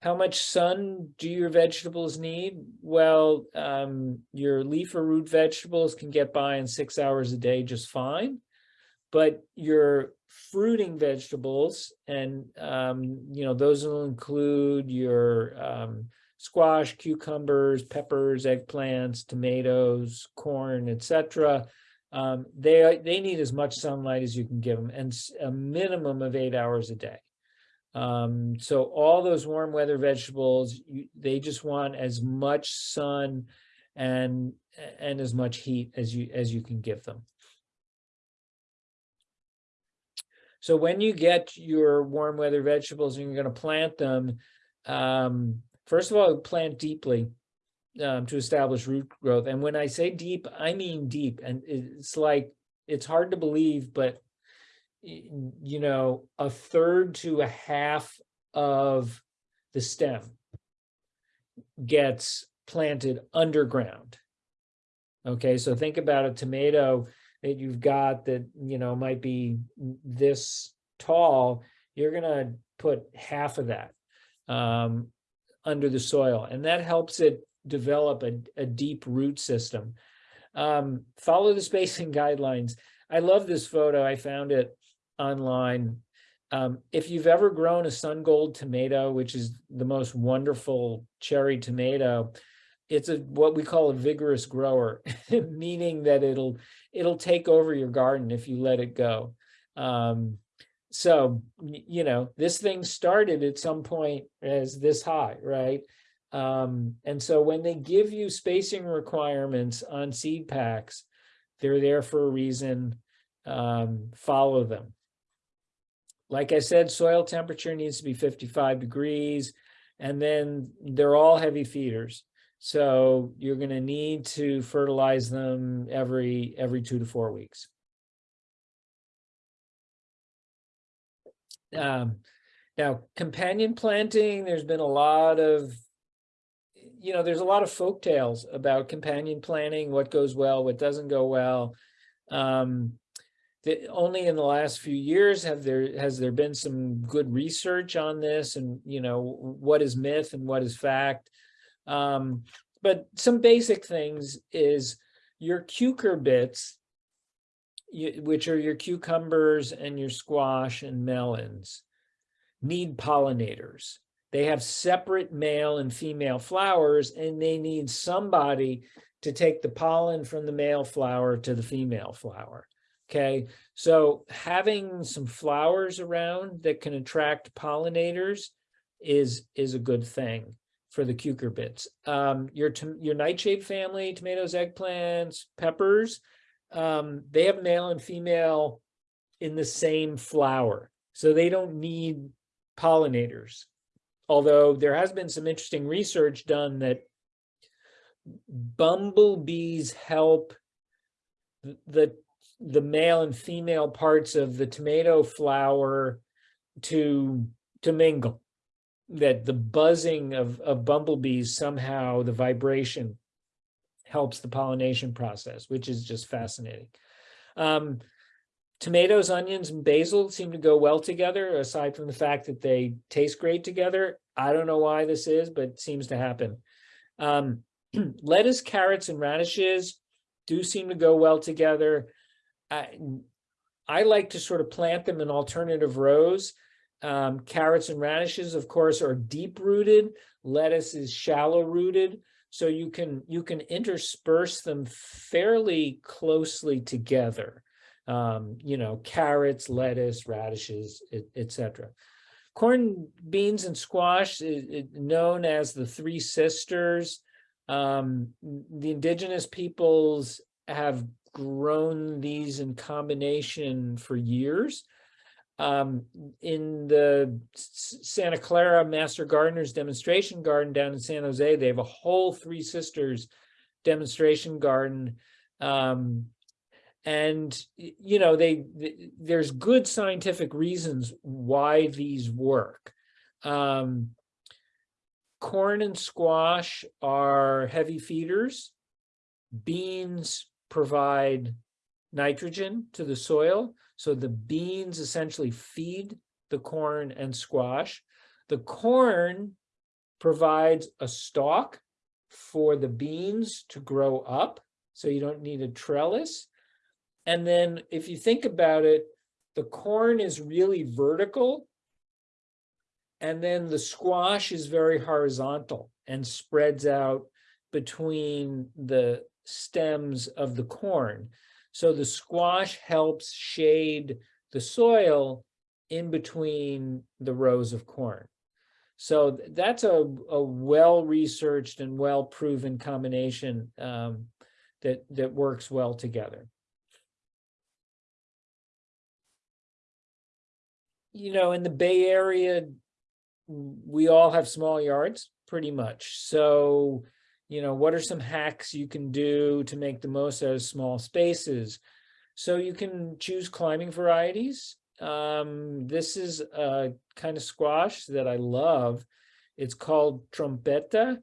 How much sun do your vegetables need? Well, um, your leaf or root vegetables can get by in six hours a day just fine. But your fruiting vegetables and um, you know, those will include your um squash, cucumbers, peppers, eggplants, tomatoes, corn, etc. Um, they they need as much sunlight as you can give them, and a minimum of eight hours a day. Um, so all those warm weather vegetables, you, they just want as much sun and and as much heat as you as you can give them. So when you get your warm weather vegetables and you're going to plant them, um, first of all, plant deeply um, to establish root growth. And when I say deep, I mean deep. And it's like, it's hard to believe, but you know, a third to a half of the stem gets planted underground. Okay, so think about a tomato that you've got that, you know, might be this tall, you're gonna put half of that um, under the soil, and that helps it develop a, a deep root system. Um, follow the spacing guidelines. I love this photo. I found it online. Um, if you've ever grown a Sungold tomato, which is the most wonderful cherry tomato, it's a what we call a vigorous grower, meaning that it'll it'll take over your garden if you let it go. Um, so you know this thing started at some point as this high, right? Um, and so when they give you spacing requirements on seed packs, they're there for a reason. Um, follow them. Like I said, soil temperature needs to be 55 degrees, and then they're all heavy feeders. So you're going to need to fertilize them every every two to four weeks. Um, now, companion planting, there's been a lot of, you know, there's a lot of folk tales about companion planting, what goes well, what doesn't go well. Um, the, only in the last few years have there has there been some good research on this and you know what is myth and what is fact um, but some basic things is your cucurbits, which are your cucumbers and your squash and melons, need pollinators. They have separate male and female flowers, and they need somebody to take the pollen from the male flower to the female flower. Okay, so having some flowers around that can attract pollinators is is a good thing for the cucurbits. Um, your your nightshade family, tomatoes, eggplants, peppers, um, they have male and female in the same flower, so they don't need pollinators. Although there has been some interesting research done that bumblebees help the the male and female parts of the tomato flower to to mingle that the buzzing of, of bumblebees somehow the vibration helps the pollination process, which is just fascinating. Um, tomatoes, onions, and basil seem to go well together, aside from the fact that they taste great together. I don't know why this is, but it seems to happen. Um, lettuce, carrots, and radishes do seem to go well together. I, I like to sort of plant them in alternative rows Um, carrots and radishes, of course, are deep rooted. Lettuce is shallow rooted. So you can you can intersperse them fairly closely together. Um, you know, carrots, lettuce, radishes, etc. Corn, beans, and squash, known as the three sisters. Um, the indigenous peoples have grown these in combination for years. Um, in the Santa Clara Master Gardeners Demonstration Garden down in San Jose, they have a whole Three Sisters demonstration garden. Um, and, you know, they, th- there's good scientific reasons why these work. Um, corn and squash are heavy feeders. Beans provide nitrogen to the soil. So the beans essentially feed the corn and squash. The corn provides a stalk for the beans to grow up. So you don't need a trellis. And then if you think about it, the corn is really vertical. And then the squash is very horizontal and spreads out between the stems of the corn. So the squash helps shade the soil in between the rows of corn. So that's a, a well-researched and well-proven combination um, that, that works well together. You know, in the Bay Area, we all have small yards, pretty much. So you know, what are some hacks you can do to make the most out of small spaces? So you can choose climbing varieties. Um, this is a kind of squash that I love. It's called trombetta,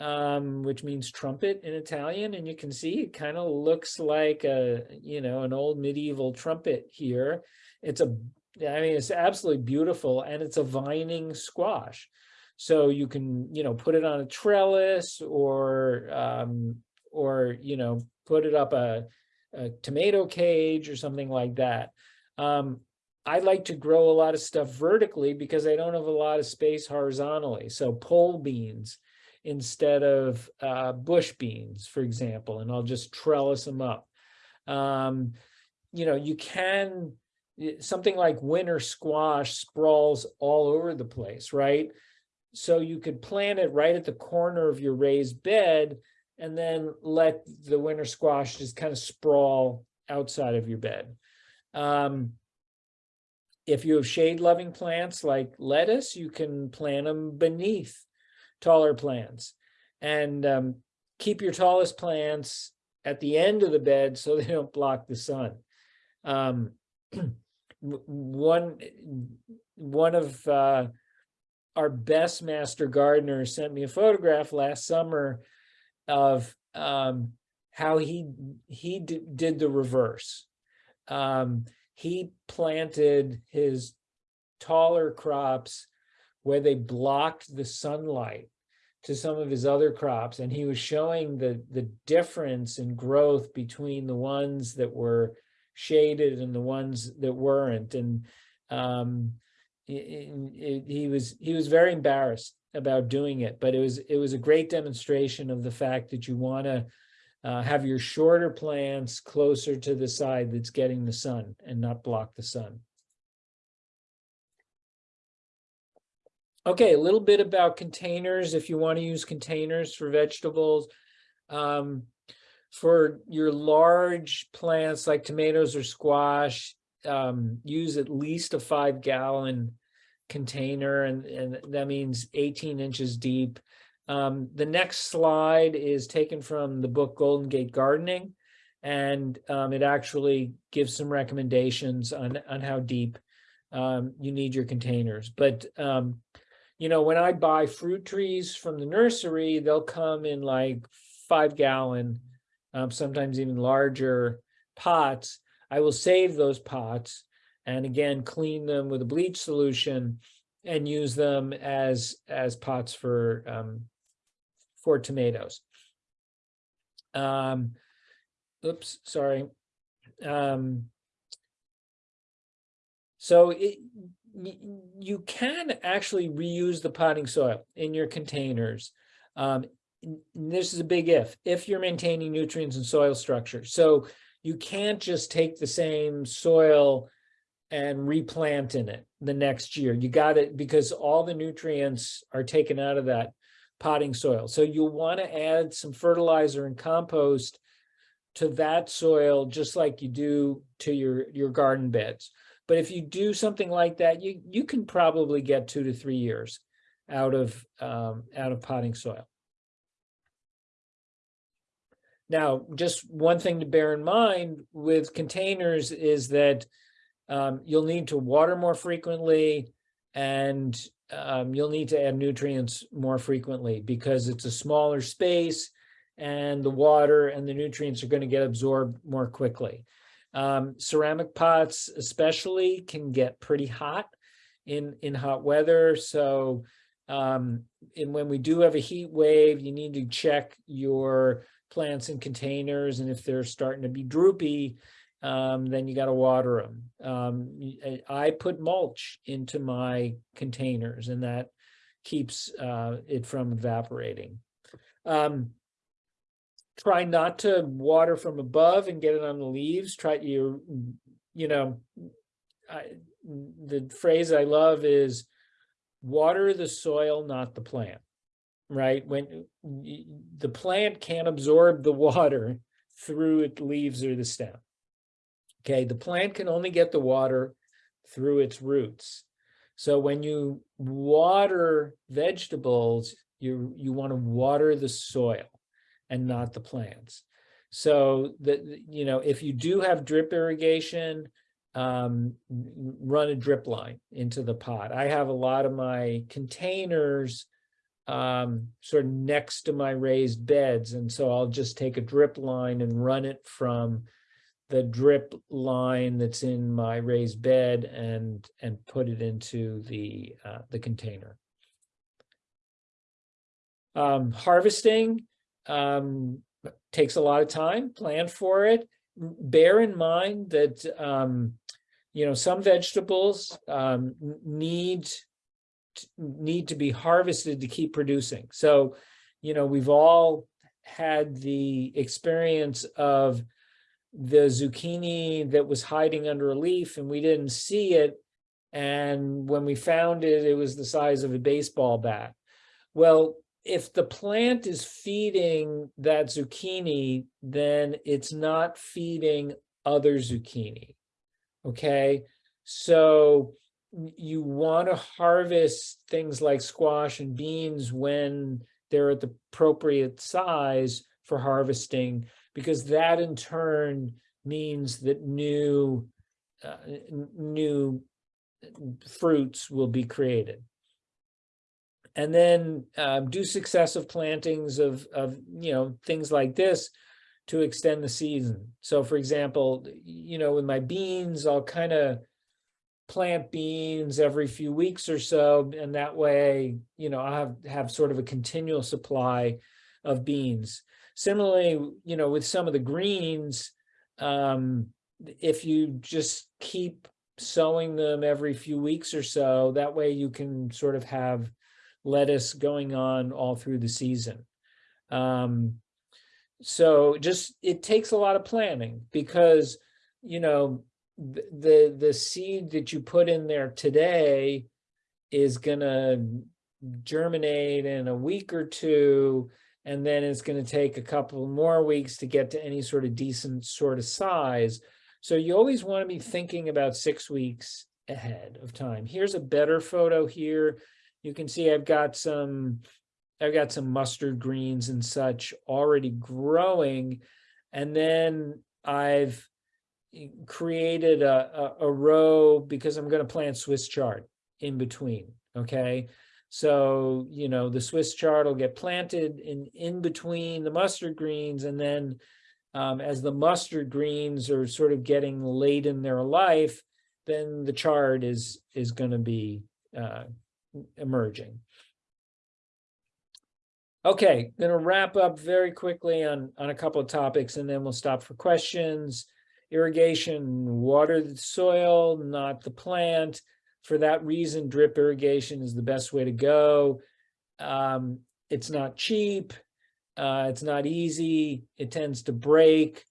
um, which means trumpet in Italian. And you can see it kind of looks like a, you know, an old medieval trumpet here. It's a, I mean, it's absolutely beautiful and it's a vining squash. So you can, you know, put it on a trellis or, um, or, you know, put it up a, a tomato cage or something like that. Um, I like to grow a lot of stuff vertically because I don't have a lot of space horizontally. So pole beans instead of uh, bush beans, for example, and I'll just trellis them up. Um, you know, you can, something like winter squash sprawls all over the place, right? So you could plant it right at the corner of your raised bed and then let the winter squash just kind of sprawl outside of your bed. Um, if you have shade loving plants like lettuce, you can plant them beneath taller plants and um, keep your tallest plants at the end of the bed so they don't block the sun. Um, one, one of uh, our best master gardener sent me a photograph last summer of um, how he he did the reverse. Um, he planted his taller crops where they blocked the sunlight to some of his other crops, and he was showing the the difference in growth between the ones that were shaded and the ones that weren't, and um, he was he was very embarrassed about doing it, but it was it was a great demonstration of the fact that you want to uh, have your shorter plants closer to the side that's getting the sun and not block the sun. Okay, a little bit about containers, if you want to use containers for vegetables. Um, for your large plants like tomatoes or squash, um, use at least a five gallon container and, and that means 18 inches deep. Um, the next slide is taken from the book Golden Gate Gardening. And um, it actually gives some recommendations on, on how deep um, you need your containers. But, um, you know, when I buy fruit trees from the nursery, they'll come in like five gallon, um, sometimes even larger pots. I will save those pots and again, clean them with a bleach solution and use them as, as pots for, um, for tomatoes. Um, oops, sorry. Um, so it, you can actually reuse the potting soil in your containers. Um, this is a big if, if you're maintaining nutrients and soil structure. So you can't just take the same soil and replant in it the next year. You got it because all the nutrients are taken out of that potting soil. So you'll want to add some fertilizer and compost to that soil, just like you do to your, your garden beds. But if you do something like that, you, you can probably get two to three years out of, um, out of potting soil. Now, just one thing to bear in mind with containers is that um, you'll need to water more frequently and um, you'll need to add nutrients more frequently because it's a smaller space and the water and the nutrients are going to get absorbed more quickly. Um, ceramic pots especially can get pretty hot in, in hot weather. So um, and when we do have a heat wave, you need to check your plants in containers. And if they're starting to be droopy, um, then you got to water them. Um, I put mulch into my containers and that keeps uh, it from evaporating. Um, try not to water from above and get it on the leaves. Try you, you know, I, the phrase I love is water the soil, not the plant. Right? When the plant can't absorb the water through its leaves or the stem. Okay, the plant can only get the water through its roots. So when you water vegetables, you you want to water the soil and not the plants. So that you know, if you do have drip irrigation, um, run a drip line into the pot. I have a lot of my containers um, sort of next to my raised beds, and so I'll just take a drip line and run it from the drip line that's in my raised bed and and put it into the uh, the container. Um, harvesting um, takes a lot of time. Plan for it. Bear in mind that um, you know some vegetables um, need need to be harvested to keep producing. So, you know, we've all had the experience of the zucchini that was hiding under a leaf and we didn't see it. And when we found it, it was the size of a baseball bat. Well, if the plant is feeding that zucchini, then it's not feeding other zucchini. Okay, so you want to harvest things like squash and beans when they're at the appropriate size for harvesting because that in turn means that new uh, new fruits will be created. And then um, do successive plantings of of you know things like this to extend the season. So for example, you know, with my beans, I'll kind of plant beans every few weeks or so, and that way, you know, I have have sort of a continual supply of beans. Similarly, you know, with some of the greens, um, if you just keep sowing them every few weeks or so, that way you can sort of have lettuce going on all through the season. Um, so just it takes a lot of planning because you know th- the the seed that you put in there today is gonna germinate in a week or two and then it's going to take a couple more weeks to get to any sort of decent sort of size so you always want to be thinking about six weeks ahead of time here's a better photo here you can see i've got some I've got some mustard greens and such already growing. And then I've created a, a, a row because I'm going to plant Swiss chard in between. Okay. So, you know, the Swiss chard will get planted in, in between the mustard greens. And then um, as the mustard greens are sort of getting late in their life, then the chard is, is going to be uh, emerging. Okay, gonna wrap up very quickly on, on a couple of topics and then we'll stop for questions. Irrigation, water the soil, not the plant. for that reason, drip irrigation is the best way to go. Um, it's not cheap. Uh, it's not easy. It tends to break,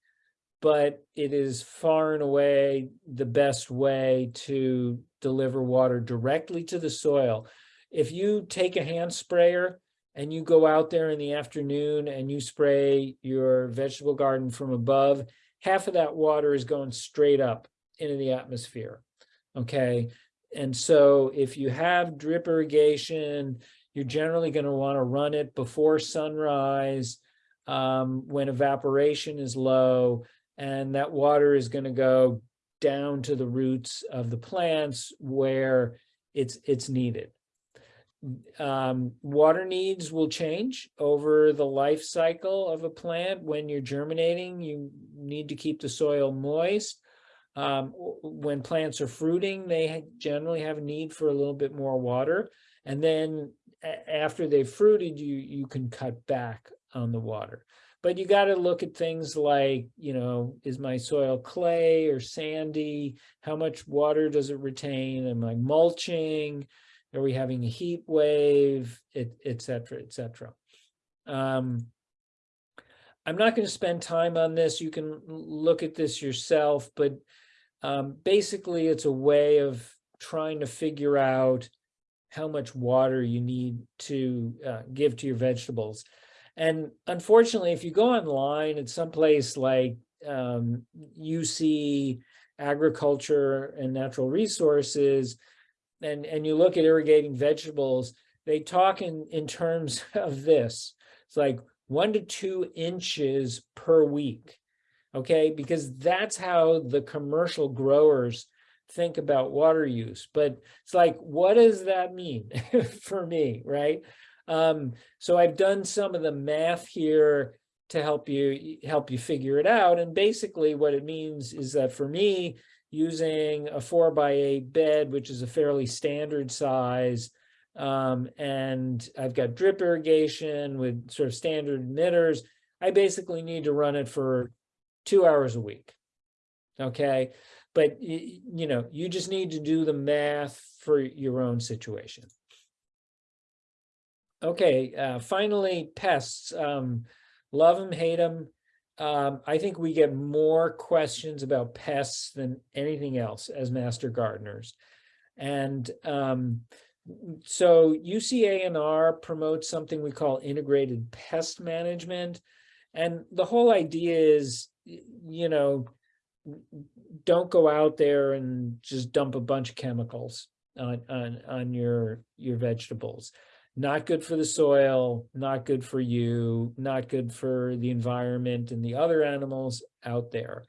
but it is far and away the best way to deliver water directly to the soil. If you take a hand sprayer and you go out there in the afternoon and you spray your vegetable garden from above, half of that water is going straight up into the atmosphere. Okay. And so if you have drip irrigation, you're generally going to want to run it before sunrise um, when evaporation is low, and that water is going to go down to the roots of the plants where it's it's needed. Um, water needs will change over the life cycle of a plant. When you're germinating, you need to keep the soil moist. Um, when plants are fruiting, they generally have a need for a little bit more water. And then after they've fruited, you, you can cut back on the water. But you got to look at things like, you know, is my soil clay or sandy? How much water does it retain? Am I mulching? Are we having a heat wave, et, et cetera, et cetera. Um, I'm not going to spend time on this. You can look at this yourself, but um, basically it's a way of trying to figure out how much water you need to uh, give to your vegetables. And unfortunately, if you go online at some place like um, UC Agriculture and Natural Resources, and, and you look at irrigating vegetables, they talk in, in terms of this. It's like one to two inches per week, okay? Because that's how the commercial growers think about water use. But it's like, what does that mean for me, right? Um, so I've done some of the math here to help you help you figure it out. And basically what it means is that for me, using a four by eight bed, which is a fairly standard size, um, and I've got drip irrigation with sort of standard emitters, I basically need to run it for two hours a week. Okay. But, you know, you just need to do the math for your own situation. Okay, uh, finally, pests. Um, love them, hate them. Um, I think we get more questions about pests than anything else as master gardeners. And um, so UCANR promotes something we call integrated pest management. And the whole idea is, you know, don't go out there and just dump a bunch of chemicals on, on, on your, your vegetables not good for the soil, not good for you, not good for the environment and the other animals out there.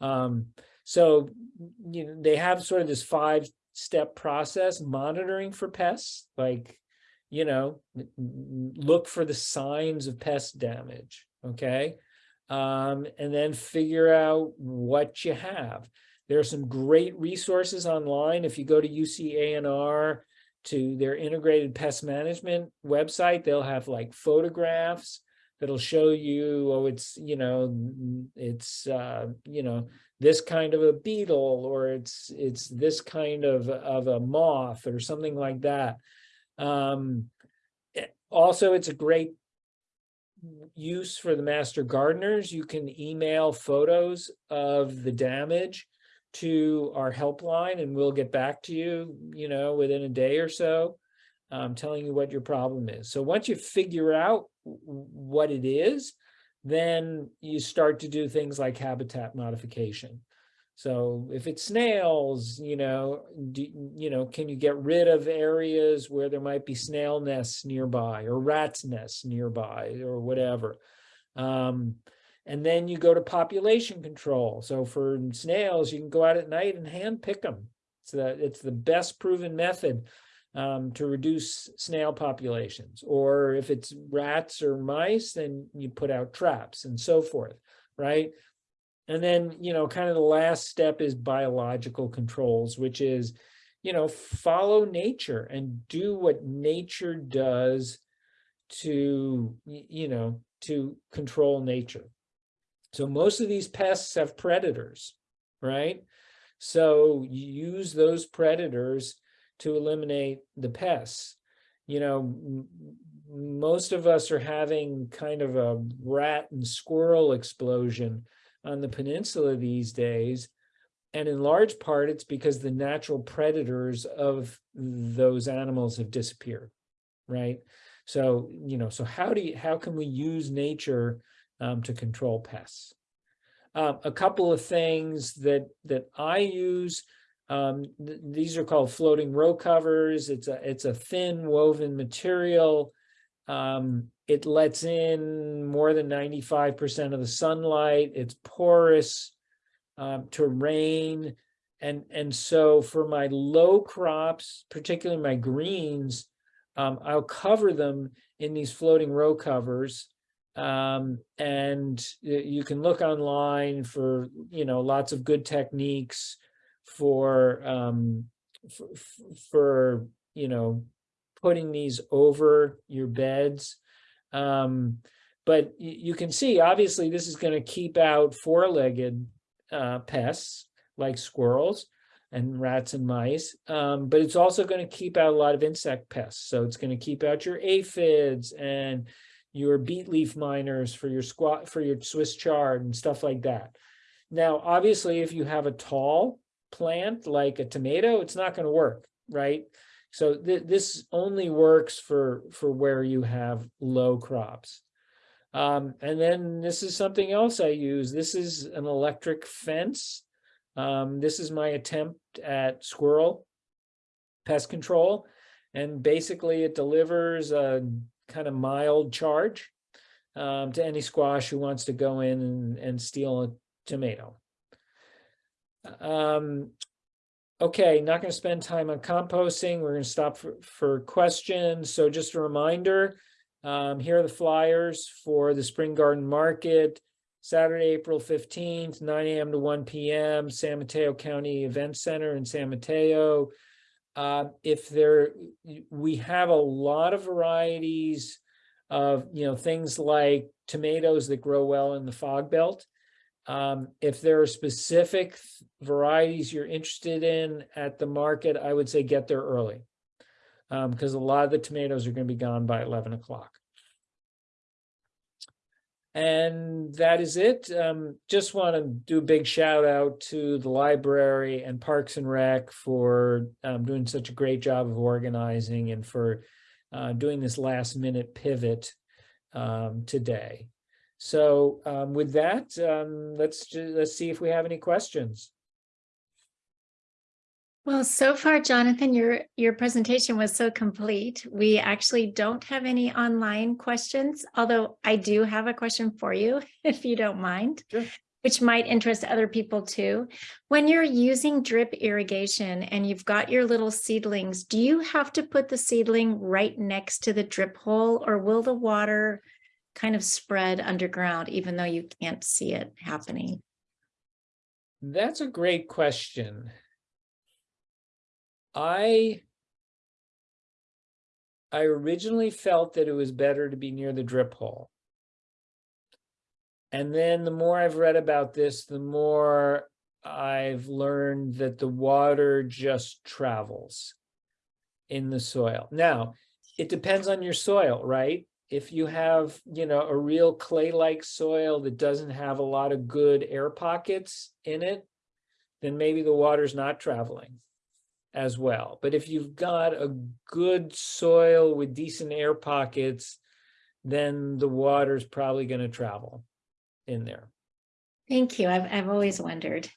Um, so you know, they have sort of this five step process monitoring for pests, like, you know, look for the signs of pest damage, okay? Um, and then figure out what you have. There are some great resources online. If you go to UCANR, to their integrated pest management website, they'll have like photographs that'll show you, oh, it's, you know, it's, uh, you know, this kind of a beetle, or it's, it's this kind of, of a moth or something like that. Um, eh, also, it's a great use for the master gardeners. You can email photos of the damage to our helpline and we'll get back to you, you know, within a day or so, um, telling you what your problem is. So once you figure out what it is, then you start to do things like habitat modification. So if it's snails, you know, do, you know, can you get rid of areas where there might be snail nests nearby or rats nests nearby or whatever? Um, and then you go to population control. So for snails, you can go out at night and hand pick them. So that it's the best proven method um, to reduce snail populations. Or if it's rats or mice, then you put out traps and so forth, right? And then, you know, kind of the last step is biological controls, which is, you know, follow nature and do what nature does to, you know, to control nature. So most of these pests have predators, right? So you use those predators to eliminate the pests. You know, most of us are having kind of a rat and squirrel explosion on the peninsula these days. And in large part, it's because the natural predators of those animals have disappeared, right? So, you know, so how do you, how can we use nature um, to control pests? Um, a couple of things that that I use. Um, th- these are called floating row covers. It's a it's a thin woven material. Um, it lets in more than 95% of the sunlight. It's porous um, to rain. And, and so for my low crops, particularly my greens, um, I'll cover them in these floating row covers. Um, and you can look online for, you know, lots of good techniques for, um, for, for, you know, putting these over your beds. Um, but you can see, obviously, this is going to keep out four-legged uh, pests like squirrels and rats and mice. Um, but it's also going to keep out a lot of insect pests. So it's going to keep out your aphids and your beet leaf miners for your squat for your Swiss chard and stuff like that. Now, obviously, if you have a tall plant like a tomato, it's not going to work, right? So th- this only works for for where you have low crops. Um, and then this is something else I use. This is an electric fence. Um, this is my attempt at squirrel pest control. And basically it delivers a kind of mild charge um, to any squash who wants to go in and, and steal a tomato. Um, okay, not going to spend time on composting. We're going to stop for, for questions. So just a reminder, um, here are the flyers for the Spring Garden Market, Saturday, April fifteenth, nine AM to one PM, San Mateo County Event Center in San Mateo. Uh, if there, we have a lot of varieties of, you know, things like tomatoes that grow well in the fog belt. Um, if there are specific varieties you're interested in at the market, I would say get there early. Um, because a lot of the tomatoes are gonna be gone by eleven o'clock. And that is it. Um, just want to do a big shout out to the library and Parks and Rec for um, doing such a great job of organizing and for uh, doing this last minute pivot um, today. So um, with that, um, let's let's see if we have any questions. Well, so far, Jonathan, your, your presentation was so complete. We actually don't have any online questions, although I do have a question for you, if you don't mind. Sure. Which might interest other people too. When you're using drip irrigation and you've got your little seedlings, do you have to put the seedling right next to the drip hole or will the water kind of spread underground even though you can't see it happening? That's a great question. I I originally felt that it was better to be near the drip hole. And then the more I've read about this, the more I've learned that the water just travels in the soil. Now, it depends on your soil, right? If you have, you know, a real clay-like soil that doesn't have a lot of good air pockets in it, then maybe the water's not traveling as well. But if you've got a good soil with decent air pockets, then the water's probably going to travel in there. Thank you. I've, I've always wondered.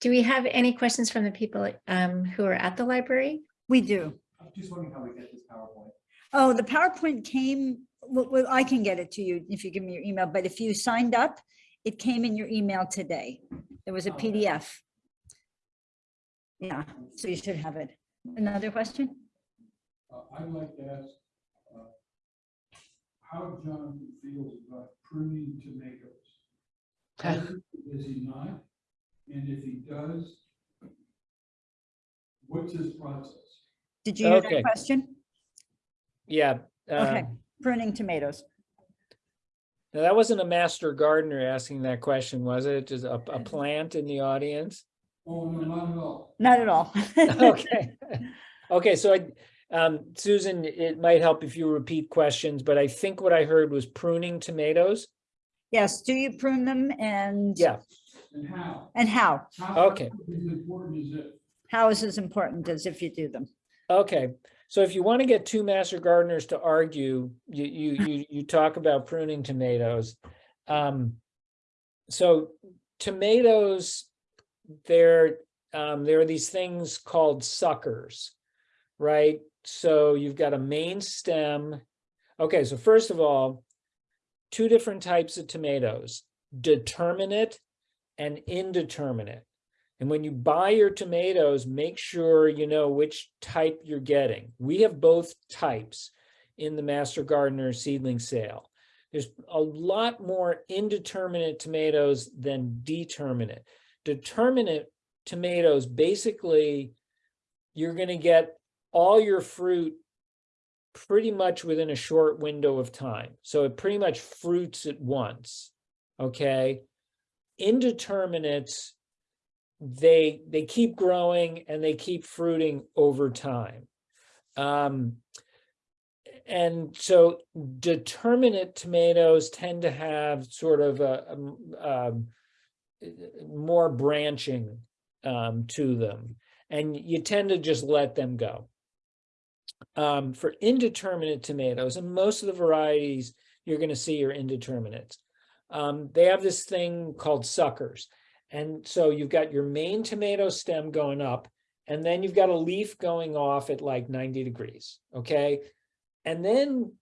Do we have any questions from the people um, who are at the library? We do. I'm just wondering how we get this PowerPoint. Oh, the PowerPoint came, well, well, I can get it to you if you give me your email, but if you signed up, it came in your email today. There was a Oh, okay. PDF. Yeah, so you should have it. Another question? Uh, I'd like to ask, uh, how Jonathan feels about pruning tomatoes. Does he- Does he not? And if he does, what's his process? Did you hear Okay. that question? Yeah. Okay. um, Pruning tomatoes. Now, that wasn't a master gardener asking that question, was it? Just a, a plant in the audience? Oh, no, not at all. Not at all. Okay, okay, so I, um, Susan, it might help if you repeat questions, but I think what I heard was pruning tomatoes. Yes, do you prune them and? Yeah, And how? And how? How Okay. As important as it. How is as important as if you do them? okay. So if you want to get two master gardeners to argue, you, you, you, you talk about pruning tomatoes. Um, so tomatoes, they're, um, there are these things called suckers, right? So you've got a main stem. Okay, so first of all, two different types of tomatoes, determinate and indeterminate. And when you buy your tomatoes, make sure you know which type you're getting. We have both types in the Master Gardener seedling sale. There's a lot more indeterminate tomatoes than determinate. Determinate tomatoes, basically, you're going to get all your fruit pretty much within a short window of time. So it pretty much fruits at once, okay? Indeterminates, they, they keep growing and they keep fruiting over time. Um, and so determinate tomatoes tend to have sort of a, um, um, more branching um, to them, and you tend to just let them go. Um, for indeterminate tomatoes, and most of the varieties you're going to see are indeterminates, um, they have this thing called suckers. And so you've got your main tomato stem going up, and then you've got a leaf going off at like 90 degrees, okay? And then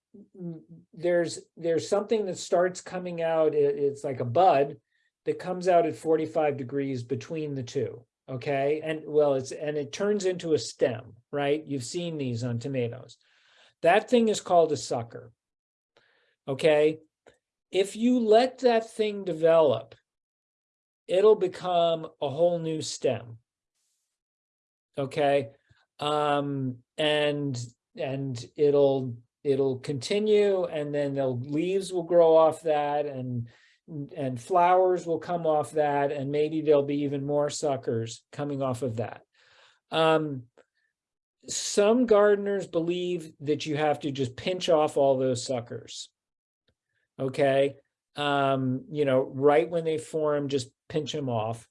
there's there's something that starts coming out, it- it's like a bud that comes out at 45 degrees between the two, okay? And well, it's and it turns into a stem, right? You've seen these on tomatoes. That thing is called a sucker, okay? If you let that thing develop, it'll become a whole new stem. Okay, um, and and it'll it'll continue, and then the leaves will grow off that, and and flowers will come off that, and maybe there'll be even more suckers coming off of that. Um, some gardeners believe that you have to just pinch off all those suckers. Okay, um, you know, right when they form, just pinch them off.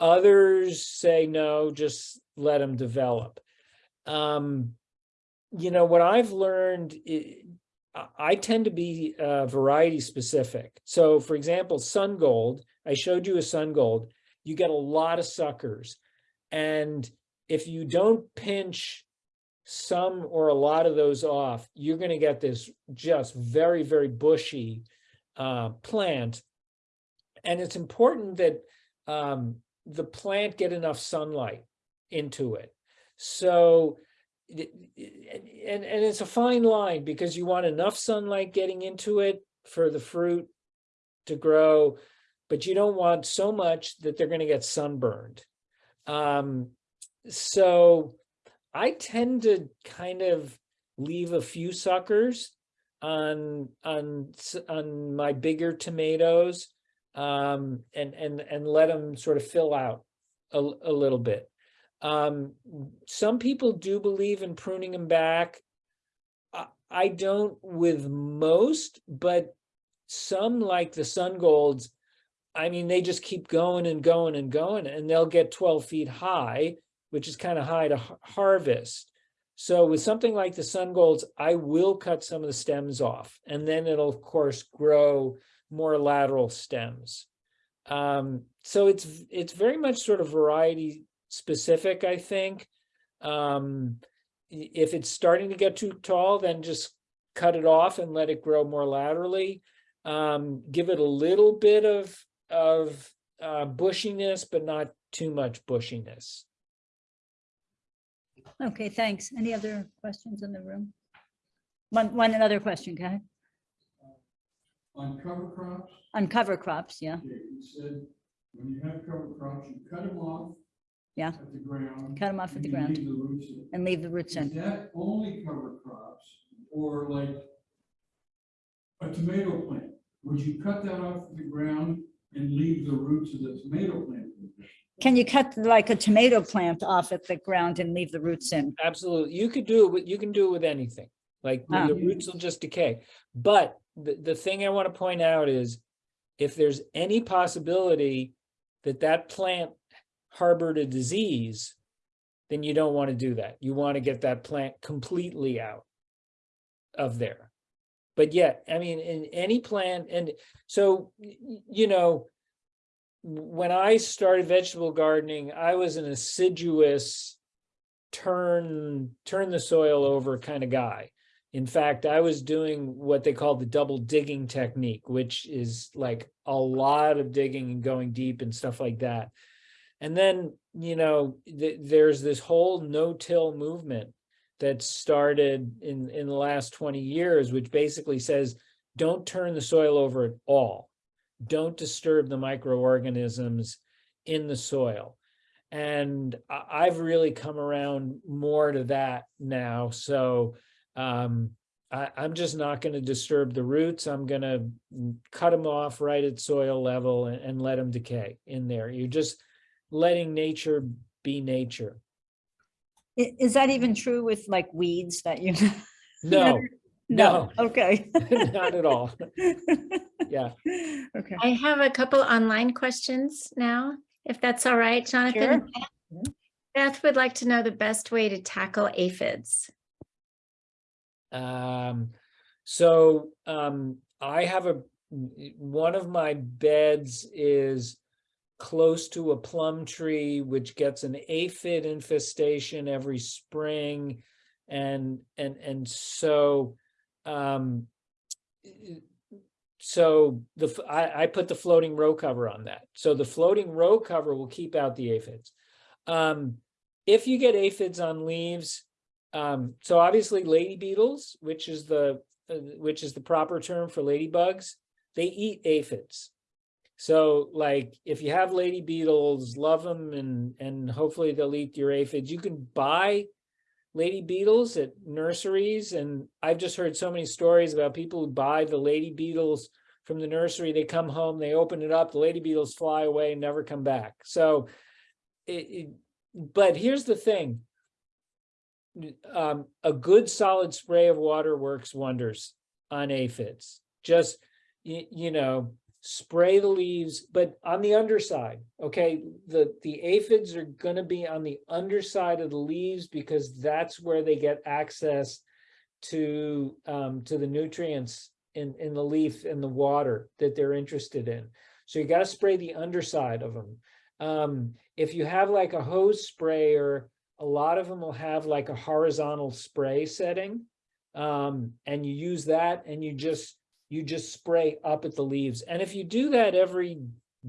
Others say, no, just let them develop. Um, you know, what I've learned, i- tend to be uh, variety specific. So for example, Sungold, I showed you a Sungold, you get a lot of suckers. And if you don't pinch some or a lot of those off, you're going to get this just very, very bushy uh, plant. And it's important that um, the plant get enough sunlight into it. So, and, and it's a fine line because you want enough sunlight getting into it for the fruit to grow, but you don't want so much that they're going to get sunburned. Um, so I tend to kind of leave a few suckers on on on my bigger tomatoes um and and and let them sort of fill out a, a little bit um some people do believe in pruning them back I, I don't with most but some like the Sungolds i mean they just keep going and going and going and they'll get 12 feet high which is kind of high to har- harvest so with something like the Sungolds, I will cut some of the stems off and then it'll of course grow more lateral stems. Um, so it's it's very much sort of variety specific, I think. Um, if it's starting to get too tall, then just cut it off and let it grow more laterally. Um, give it a little bit of of uh, bushiness, but not too much bushiness. Okay, thanks. Any other questions in the room? One, one other question, go ahead. On cover crops, On cover crops, yeah, okay, you said, when you have cover crops, you cut them off. Yeah. At the ground. cut them off at the ground leave the roots in. and leave the roots Is in. that only cover crops or like a tomato plant? Would you cut that off the ground and leave the roots of the tomato plant? in there? Can you cut like a tomato plant off at the ground and leave the roots in? Absolutely. You could do it, with you can do it with anything. Like the Ah. the roots will just decay. But the, the thing I want to point out is if there's any possibility that that plant harbored a disease, then you don't want to do that. You want to get that plant completely out of there. But yet, I mean, in any plant, and so, you know, when I started vegetable gardening, I was an assiduous turn, turn the soil over kind of guy. In fact, I was doing what they call the double digging technique, which is like a lot of digging and going deep and stuff like that. And then, you know, th- there's this whole no-till movement that started in, in the last 20 years, which basically says, don't turn the soil over at all. Don't disturb the microorganisms in the soil. And I've really come around more to that now. So um, I, I'm just not going to disturb the roots. I'm going to cut them off right at soil level and, and let them decay in there. You're just letting nature be nature. Is that even true with like weeds that you? No, No, okay. not at all. Yeah. Okay. I have a couple online questions now, if that's all right, Jonathan. Mhm. Beth would like to know the best way to tackle aphids. Um, so, um, I have a, one of my beds is close to a plum tree, which gets an aphid infestation every spring. And, and, and so, um, so the, I, I put the floating row cover on that. So the floating row cover will keep out the aphids. Um, if you get aphids on leaves, um, so obviously lady beetles, which is the, uh, which is the proper term for ladybugs, they eat aphids. So like, if you have lady beetles, love them and, and hopefully they'll eat your aphids. You can buy lady beetles at nurseries. And I've just heard so many stories about people who buy the lady beetles from the nursery. They come home, they open it up, the lady beetles fly away and never come back. So it, it, but here's the thing um, a good solid spray of water works wonders on aphids. Just, you, you know, spray the leaves, but on the underside, okay? The, the aphids are gonna be on the underside of the leaves because that's where they get access to, um, to the nutrients in, in the leaf and the water that they're interested in. So you gotta spray the underside of them. Um, if you have like a hose sprayer, a lot of them will have like a horizontal spray setting. Um, and you use that and you just, you just spray up at the leaves. And if you do that every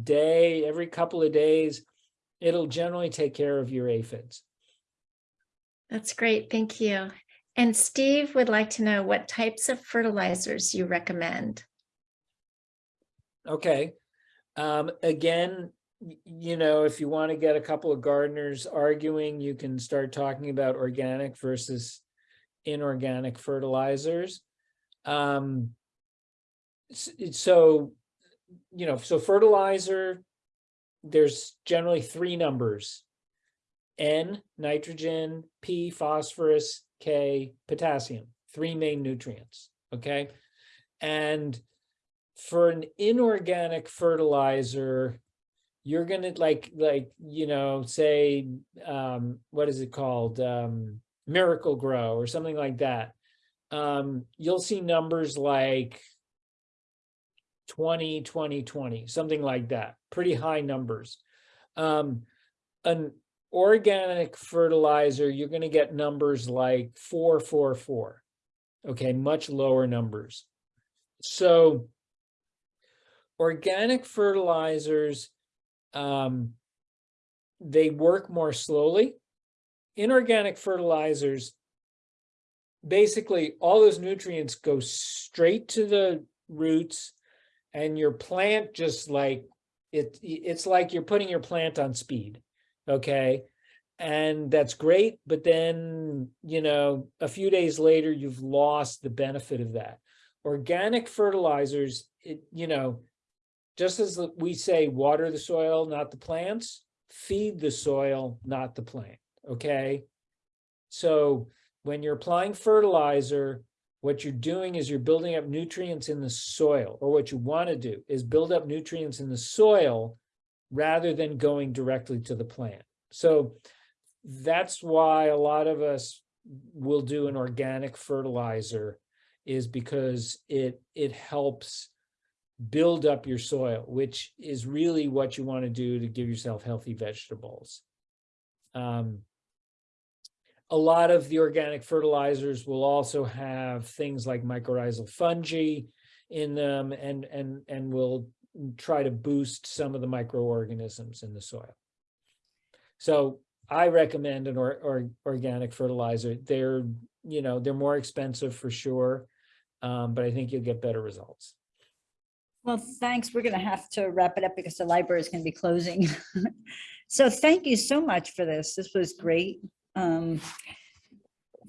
day, every couple of days, it'll generally take care of your aphids. That's great, thank you. And Steve would like to know what types of fertilizers you recommend. Okay. Um, again, you know, if you want to get a couple of gardeners arguing, you can start talking about organic versus inorganic fertilizers. Um, so, you know, so fertilizer, there's generally three numbers. N, nitrogen, P, phosphorus, K, potassium, three main nutrients, okay? And for an inorganic fertilizer, you're gonna like, like, you know, say, um, what is it called? Um, Miracle-Gro or something like that. Um, you'll see numbers like 20, 20, 20, something like that, pretty high numbers. Um, an organic fertilizer, you're gonna get numbers like four, four, four. Okay, much lower numbers. So organic fertilizers, um, they work more slowly. Inorganic fertilizers, basically all those nutrients go straight to the roots and your plant just like, it, it's like you're putting your plant on speed, okay? And that's great, but then, you know, a few days later, you've lost the benefit of that. Organic fertilizers, it, you know, just as we say, water the soil, not the plants, feed the soil, not the plant, okay? So when you're applying fertilizer, what you're doing is you're building up nutrients in the soil, or what you want to do is build up nutrients in the soil rather than going directly to the plant. So that's why a lot of us will do an organic fertilizer is because it it helps build up your soil, which is really what you want to do to give yourself healthy vegetables. Um, a lot of the organic fertilizers will also have things like mycorrhizal fungi in them and and and will try to boost some of the microorganisms in the soil. So I recommend an or, or organic fertilizer. They're, you know, they're more expensive for sure. Um, but I think you'll get better results. Well, thanks. We're going to have to wrap it up because the library is going to be closing. So thank you so much for this. This was great. Um,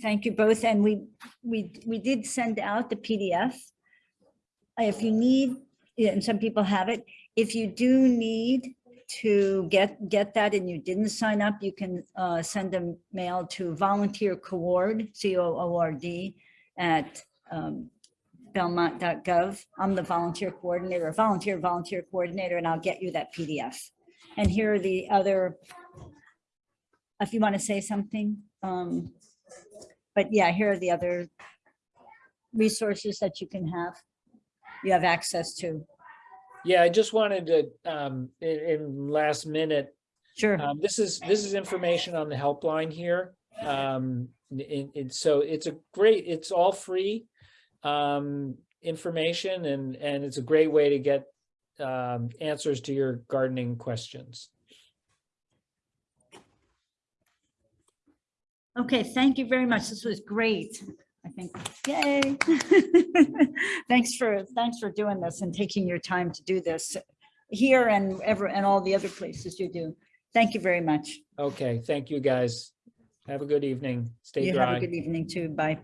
Thank you both. And we, we, we did send out the PDF. If you need, and some people have it, if you do need to get, get that and you didn't sign up, you can uh, send a mail to volunteer coord, C O O R D, at um, belmont.gov. I'm the volunteer coordinator, volunteer volunteer coordinator, and I'll get you that PDF. And here are the other, if you want to say something, um, but yeah, here are the other resources that you can have, you have access to. Yeah, I just wanted to, um, in, in last minute, Sure. um, this is, this is information on the helpline here. Um, it's so it's a great, it's all free, um, information and, and it's a great way to get, um, answers to your gardening questions. Okay, thank you very much. This was great. I think, yay. Thanks for, thanks for doing this and taking your time to do this here and ever, and all the other places you do. Thank you very much. Okay, thank you, guys. Have a good evening. Stay You have a good evening too. Bye.